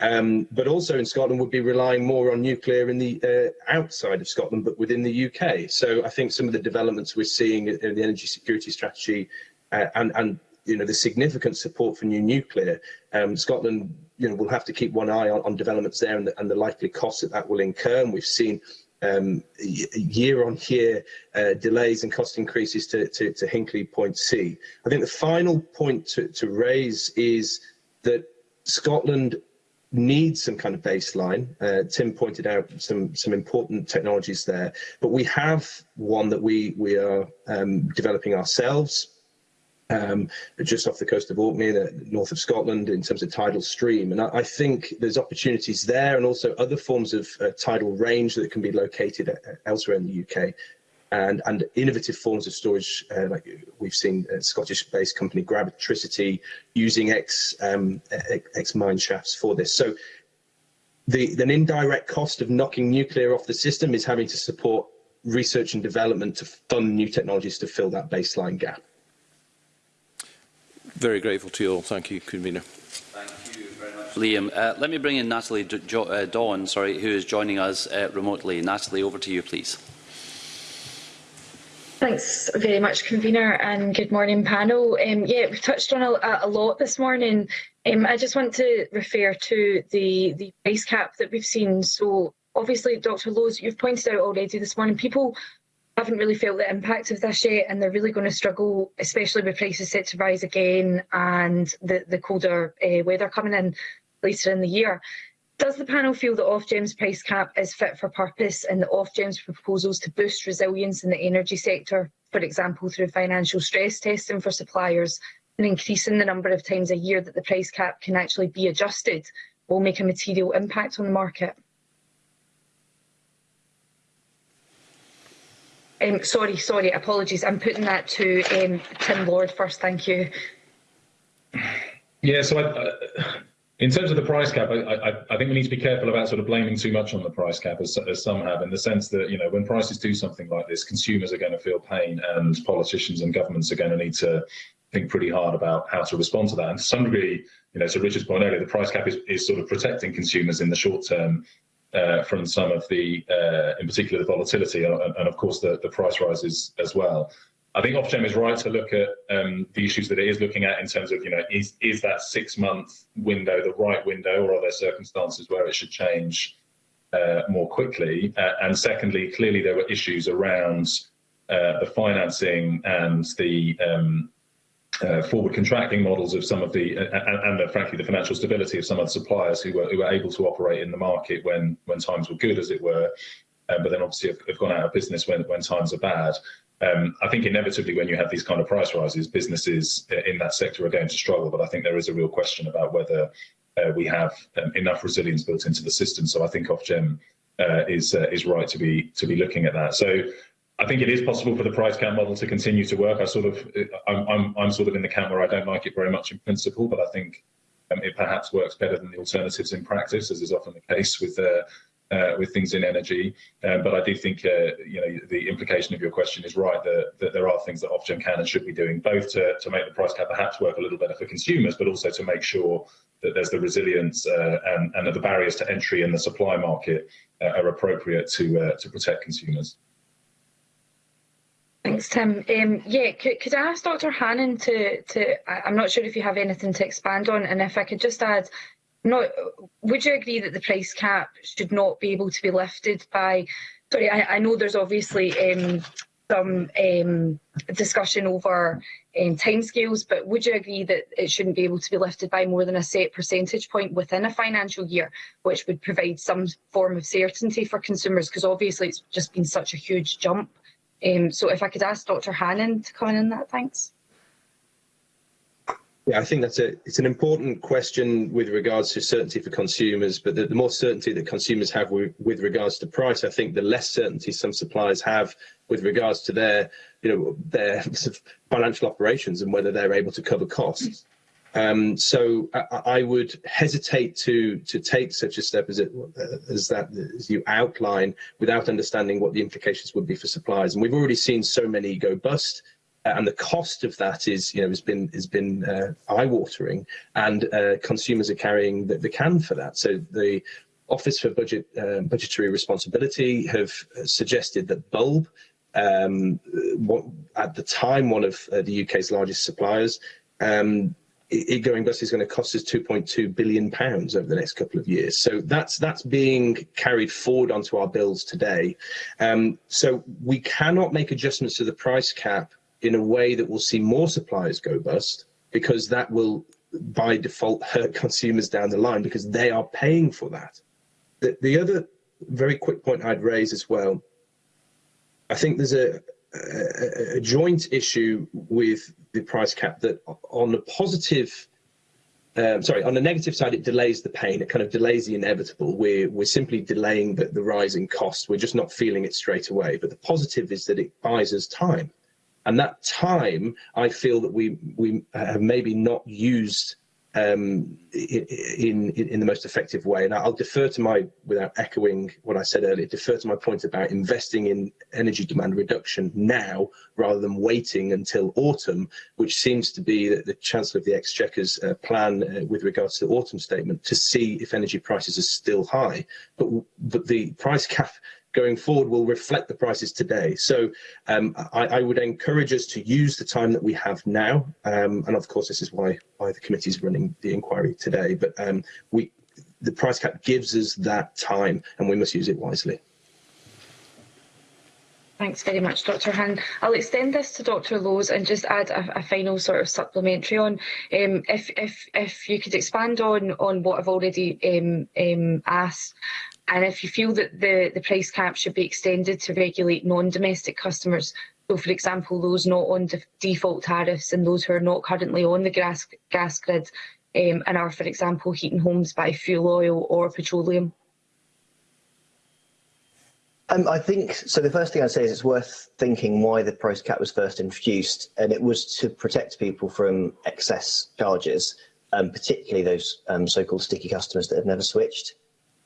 Speaker 2: Um, but also in Scotland would be relying more on nuclear in the uh, outside of Scotland, but within the UK. So I think some of the developments we're seeing in the energy security strategy uh, and, and you know the significant support for new nuclear, um, Scotland you know will have to keep one eye on, on developments there and the, and the likely costs that that will incur. And we've seen um, year-on-year uh, delays and cost increases to, to, to, Hinkley Point C. I think the final point to, to raise is that Scotland needs some kind of baseline. Uh, Tim pointed out some some important technologies there, but we have one that we we are um, developing ourselves um, just off the coast of Orkney, north of Scotland, in terms of tidal stream. And I, I think there's opportunities there and also other forms of uh, tidal range that can be located uh, uh, elsewhere in the UK. And, and innovative forms of storage, uh, like we've seen a Scottish-based company Gravitricity using X, um, X mine shafts for this. So the, the indirect cost of knocking nuclear off the system is having to support research and development to fund new technologies to fill that baseline gap
Speaker 9: very grateful to you all. Thank you, Convener.
Speaker 1: Thank you very much, Liam. Uh, let me bring in Natalie D jo uh, Dawn, sorry, who is joining us uh, remotely. Natalie, over to you, please.
Speaker 10: Thanks very much, convener, and good morning, panel. Um, yeah, we've touched on a, a lot this morning. Um, I just want to refer to the, the price cap that we've seen. So, obviously, Dr. Lowe's, you've pointed out already this morning, people haven't really felt the impact of this yet, and they're really going to struggle, especially with prices set to rise again and the, the colder uh, weather coming in later in the year. Does the panel feel that Ofgem's price cap is fit for purpose and that Ofgem's proposals to boost resilience in the energy sector, for example through financial stress testing for suppliers and increasing the number of times a year that the price cap can actually be adjusted, will make a material impact on the market? Um, sorry, sorry, apologies. I'm putting that to um, Tim Lord first. Thank you.
Speaker 3: Yeah, so I, uh, in terms of the price cap, I, I, I, think we need to be careful about sort of blaming too much on the price cap, as, as, some have, in the sense that you know when prices do something like this, consumers are going to feel pain, and politicians and governments are going to need to think pretty hard about how to respond to that. And to some degree, you know, to Richard's point earlier, the price cap is, is sort of protecting consumers in the short term uh, from some of the, uh, in particular, the volatility and, and of course the, the price rises as well. I think Ofgem is right to look at um, the issues that it is looking at in terms of, you know, is, is that six month window the right window or are there circumstances where it should change uh, more quickly? Uh, and secondly, clearly there were issues around uh, the financing and the um, uh, forward contracting models of some of the uh, uh, uh and, and, frankly the financial stability of some of the suppliers who were, who were able to operate in the market when when times were good as it were um, but then obviously have, have, gone out of business when when times are bad um, I think inevitably when you have these kind of price rises businesses uh, in that sector are going to struggle but I think there is a real question about whether uh, we have um, enough resilience built into the system so I think Ofgem is is right to be to be looking at that so I think it is possible for the price count model to continue to work. I sort of, I'm, I'm, I'm sort of in the camp where I don't like it very much in principle, but I think um, it perhaps works better than the alternatives in practice, as is often the case with uh, uh, with things in energy. Um, but I do think uh, you know the implication of your question is right that, that there are things that Ofgem can and should be doing both to, to make the price cap perhaps work a little better for consumers, but also to make sure that there's the resilience uh, and, and that the barriers to entry in the supply market uh, are appropriate to uh, to protect consumers.
Speaker 10: Thanks, Tim. Um, yeah, could, could I ask Dr Hannan to, to I, I'm not sure if you have anything to expand on, and if I could just add, not, would you agree that the price cap should not be able to be lifted by, sorry, I, I know there's obviously um, some um, discussion over um, timescales, but would you agree that it shouldn't be able to be lifted by more than a set percentage point within a financial year, which would provide some form of certainty for consumers? Because obviously it's just been such a huge jump. Um, so if I could ask Dr Hannan to comment on that, thanks.
Speaker 2: Yeah, I think that's a it's an important question with regards to certainty for consumers, but the, the more certainty that consumers have with, with regards to price, I think the less certainty some suppliers have with regards to their you know their sort of financial operations and whether they're able to cover costs. Um, so I, I, would hesitate to to take such a step as it as that as you outline without understanding what the implications would be for suppliers. And we've already seen so many go bust. Uh, and the cost of that is, you know, has been has been uh, eye-watering, and uh, consumers are carrying the, the can for that. So the Office for Budget uh, Budgetary Responsibility have suggested that Bulb, um, what, at the time one of uh, the UK's largest suppliers, um, Going Bus is going to cost us 2.2 billion pounds over the next couple of years. So that's that's being carried forward onto our bills today. Um, so we cannot make adjustments to the price cap in a way that will see more suppliers go bust because that will by default hurt consumers down the line because they are paying for that. The, the other very quick point I'd raise as well, I think there's a, a, a joint issue with the price cap that on the positive um, sorry, on the negative side, it delays the pain. It kind of delays the inevitable. We're we're simply delaying the, the rise in cost. We're just not feeling it straight away. But the positive is that it buys us time, and that time I feel that we we have maybe not used um, in, in, in the most effective way. And I'll defer to my, without echoing what I said earlier, defer to my point about investing in energy demand reduction now rather than waiting until autumn, which seems to be the, the Chancellor of the Exchequer's uh, plan uh, with regards to the autumn statement to see if energy prices are still high. But, but the price cap going forward will reflect the prices today. So um, I, I, would encourage us to use the time that we have now. Um, and of course, this is why, why the committee is running the inquiry today. But um, we, the price cap gives us that time and we must use it wisely.
Speaker 10: Thanks very much, Dr Han. I'll extend this to Dr Lowe's and just add a, a final sort of supplementary on. Um, if, if, if you could expand on, on what I've already um, um, asked And if you feel that the, the price cap should be extended to regulate non-domestic customers, so for example those not on de default tariffs and those who are not currently on the gas, gas grid um, and are for example heating homes by fuel oil or petroleum?
Speaker 4: Um, I think so. The first thing I'd say is it's worth thinking why the price cap was first introduced, and it was to protect people from excess charges, um, particularly those um, so-called sticky customers that have never switched.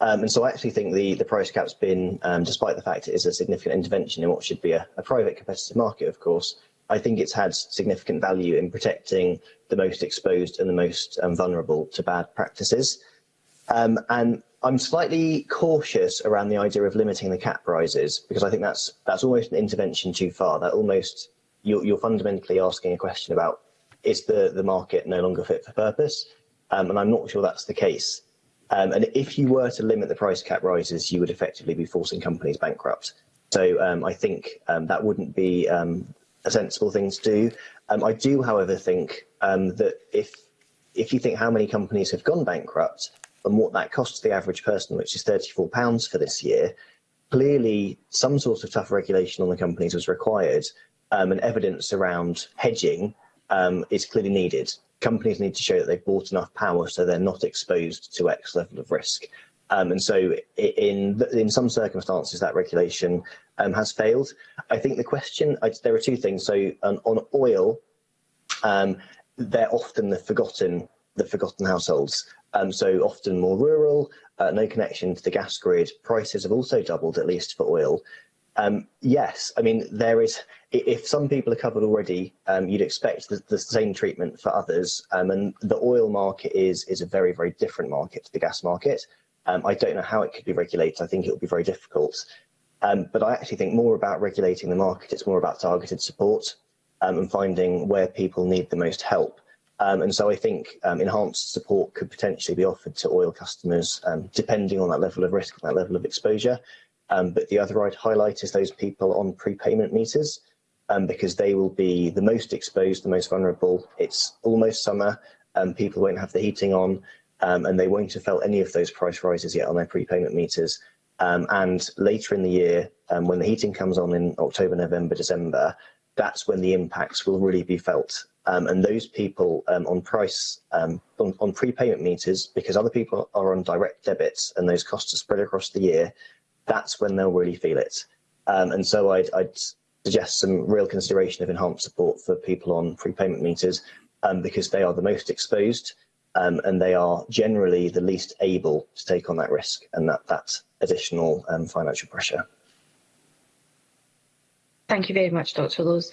Speaker 4: Um, and so I actually think the, the price cap's been, um, despite the fact it is a significant intervention in what should be a, a private competitive market, of course, I think it's had significant value in protecting the most exposed and the most um, vulnerable to bad practices. Um, and I'm slightly cautious around the idea of limiting the cap rises because I think that's that's almost an intervention too far. That almost you're, you're fundamentally asking a question about is the the market no longer fit for purpose, um, and I'm not sure that's the case. Um, and if you were to limit the price cap rises, you would effectively be forcing companies bankrupt. So um, I think um, that wouldn't be um, a sensible thing to do. Um, I do, however, think um, that if if you think how many companies have gone bankrupt and what that costs the average person, which is £34 for this year, clearly some sort of tough regulation on the companies was required and evidence around hedging um, is clearly needed. Companies need to show that they've bought enough power so they're not exposed to X level of risk. Um, and so in in some circumstances that regulation um, has failed. I think the question, I, there are two things. So um, on oil, um, they're often the forgotten the forgotten households. Um, so often more rural, uh, no connection to the gas grid. Prices have also doubled, at least for oil. Um, yes, I mean, there is, if some people are covered already, um, you'd expect the, the, same treatment for others. Um, and the oil market is, is a very, very different market to the gas market. Um, I don't know how it could be regulated. I think it would be very difficult. Um, but I actually think more about regulating the market. It's more about targeted support um, and finding where people need the most help. Um, and so I think um, enhanced support could potentially be offered to oil customers, um, depending on that level of risk and that level of exposure. Um, but the other right highlight is those people on prepayment meters, um, because they will be the most exposed, the most vulnerable. It's almost summer, and um, people won't have the heating on, um, and they won't have felt any of those price rises yet on their prepayment meters. Um, and later in the year, um, when the heating comes on in October, November, December, that's when the impacts will really be felt. Um, and those people um, on price, um, on, on prepayment meters, because other people are on direct debits and those costs are spread across the year, that's when they'll really feel it. Um, and so I'd, I'd, suggest some real consideration of enhanced support for people on free payment meters um, because they are the most exposed um, and they are generally the least able to take on that risk and that, that additional um, financial pressure.
Speaker 10: Thank you very much, Dr Lowe's.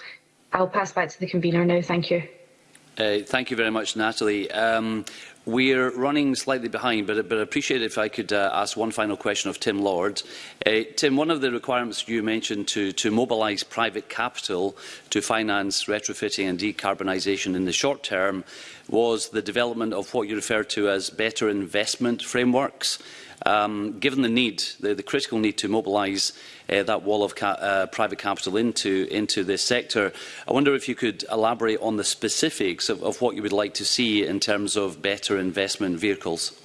Speaker 10: I'll pass back to the convener now. Thank you.
Speaker 1: Uh, thank you very much, Natalie. Um, We're running slightly behind, but, but I appreciate if I could uh, ask one final question of Tim Lord. Uh, Tim, one of the requirements you mentioned to, to mobilise private capital to finance retrofitting and decarbonisation in the short term was the development of what you refer to as better investment frameworks. um, given the need, the, the critical need to mobilise uh, that wall of ca uh, private capital into, into this sector, I wonder if you could elaborate on the specifics of, of what you would like to see in terms of better investment vehicles.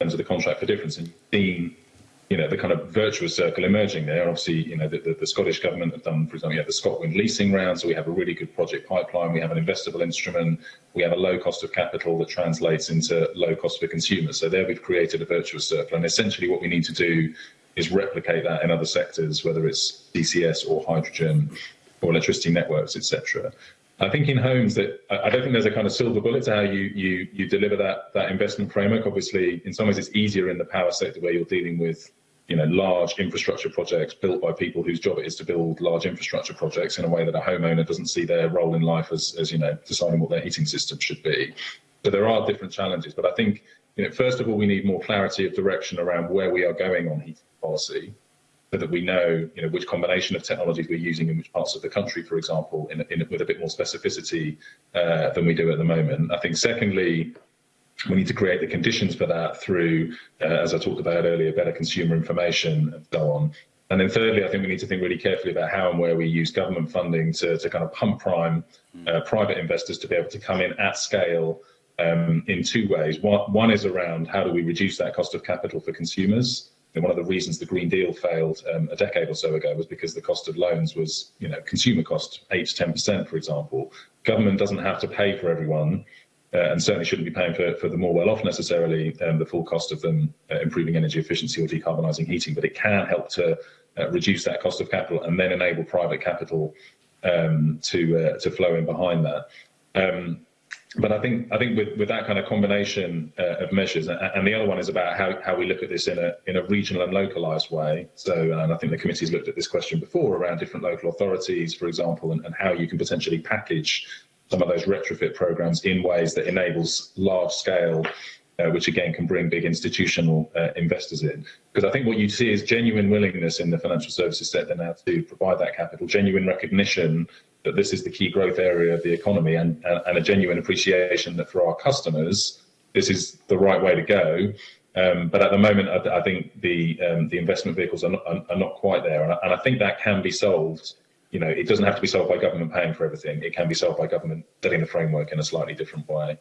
Speaker 3: in terms of the contract for difference, and being you know the kind of virtuous circle emerging there. Obviously, you know the, the, the Scottish government have done, for example, we have the Scotland leasing round, so we have a really good project pipeline. We have an investable instrument. We have a low cost of capital that translates into low cost for consumers. So there, we've created a virtuous circle, and essentially, what we need to do is replicate that in other sectors, whether it's DCS or hydrogen or electricity networks, etc. I think in homes that I don't think there's a kind of silver bullet to how you you you deliver that that investment framework. Obviously, in some ways, it's easier in the power sector where you're dealing with you know large infrastructure projects built by people whose job it is to build large infrastructure projects in a way that a homeowner doesn't see their role in life as as you know deciding what their heating system should be. But there are different challenges, but I think you know first of all we need more clarity of direction around where we are going on heating policy so that we know, you know which combination of technologies we're using in which parts of the country, for example, in, in, with a bit more specificity uh, than we do at the moment. I think secondly, we need to create the conditions for that through, uh, as I talked about earlier, better consumer information and so on. And then thirdly, I think we need to think really carefully about how and where we use government funding to, to kind of pump prime hmm. uh, private investors to be able to come in at scale um, in two ways. One, one is around how do we reduce that cost of capital for consumers? one of the reasons the Green Deal failed um, a decade or so ago was because the cost of loans was, you know, consumer cost, 8 to 10%, for example. Government doesn't have to pay for everyone, uh, and certainly shouldn't be paying for, for the more well off necessarily, um, the full cost of them uh, improving energy efficiency or decarbonising heating, but it can help to uh, reduce that cost of capital and then enable private capital um, to, uh, to flow in behind that. Um, but I think I think with, with that kind of combination uh, of measures, and, and the other one is about how, how we look at this in a in a regional and localised way. So, and I think the committee's looked at this question before around different local authorities, for example, and, and how you can potentially package some of those retrofit programs in ways that enables large scale uh, which again can bring big institutional uh, investors in. Because I think what you see is genuine willingness in the financial services sector now to provide that capital, genuine recognition that this is the key growth area of the economy and, uh, and, a genuine appreciation that for our customers, this is the right way to go. Um, but at the moment, I, I think the um, the investment vehicles are not, are, are not quite there, and I, and I, think that can be solved. You know, it doesn't have to be solved by government paying for everything. It can be solved by government setting the framework in a slightly different way.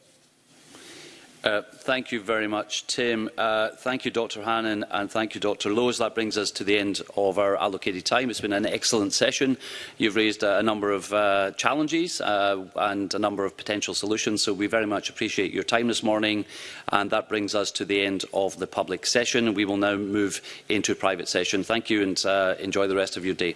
Speaker 1: Uh, thank you very much, Tim. Uh, thank you, Dr Hannan, and thank you, Dr Lowes. That brings us to the end of our allocated time. It's been an excellent session. You've raised a, a number of uh, challenges uh, and a number of potential solutions, so we very much appreciate your time this morning. And that brings us to the end of the public session. We will now move into a private session. Thank you and uh, enjoy the rest of your day.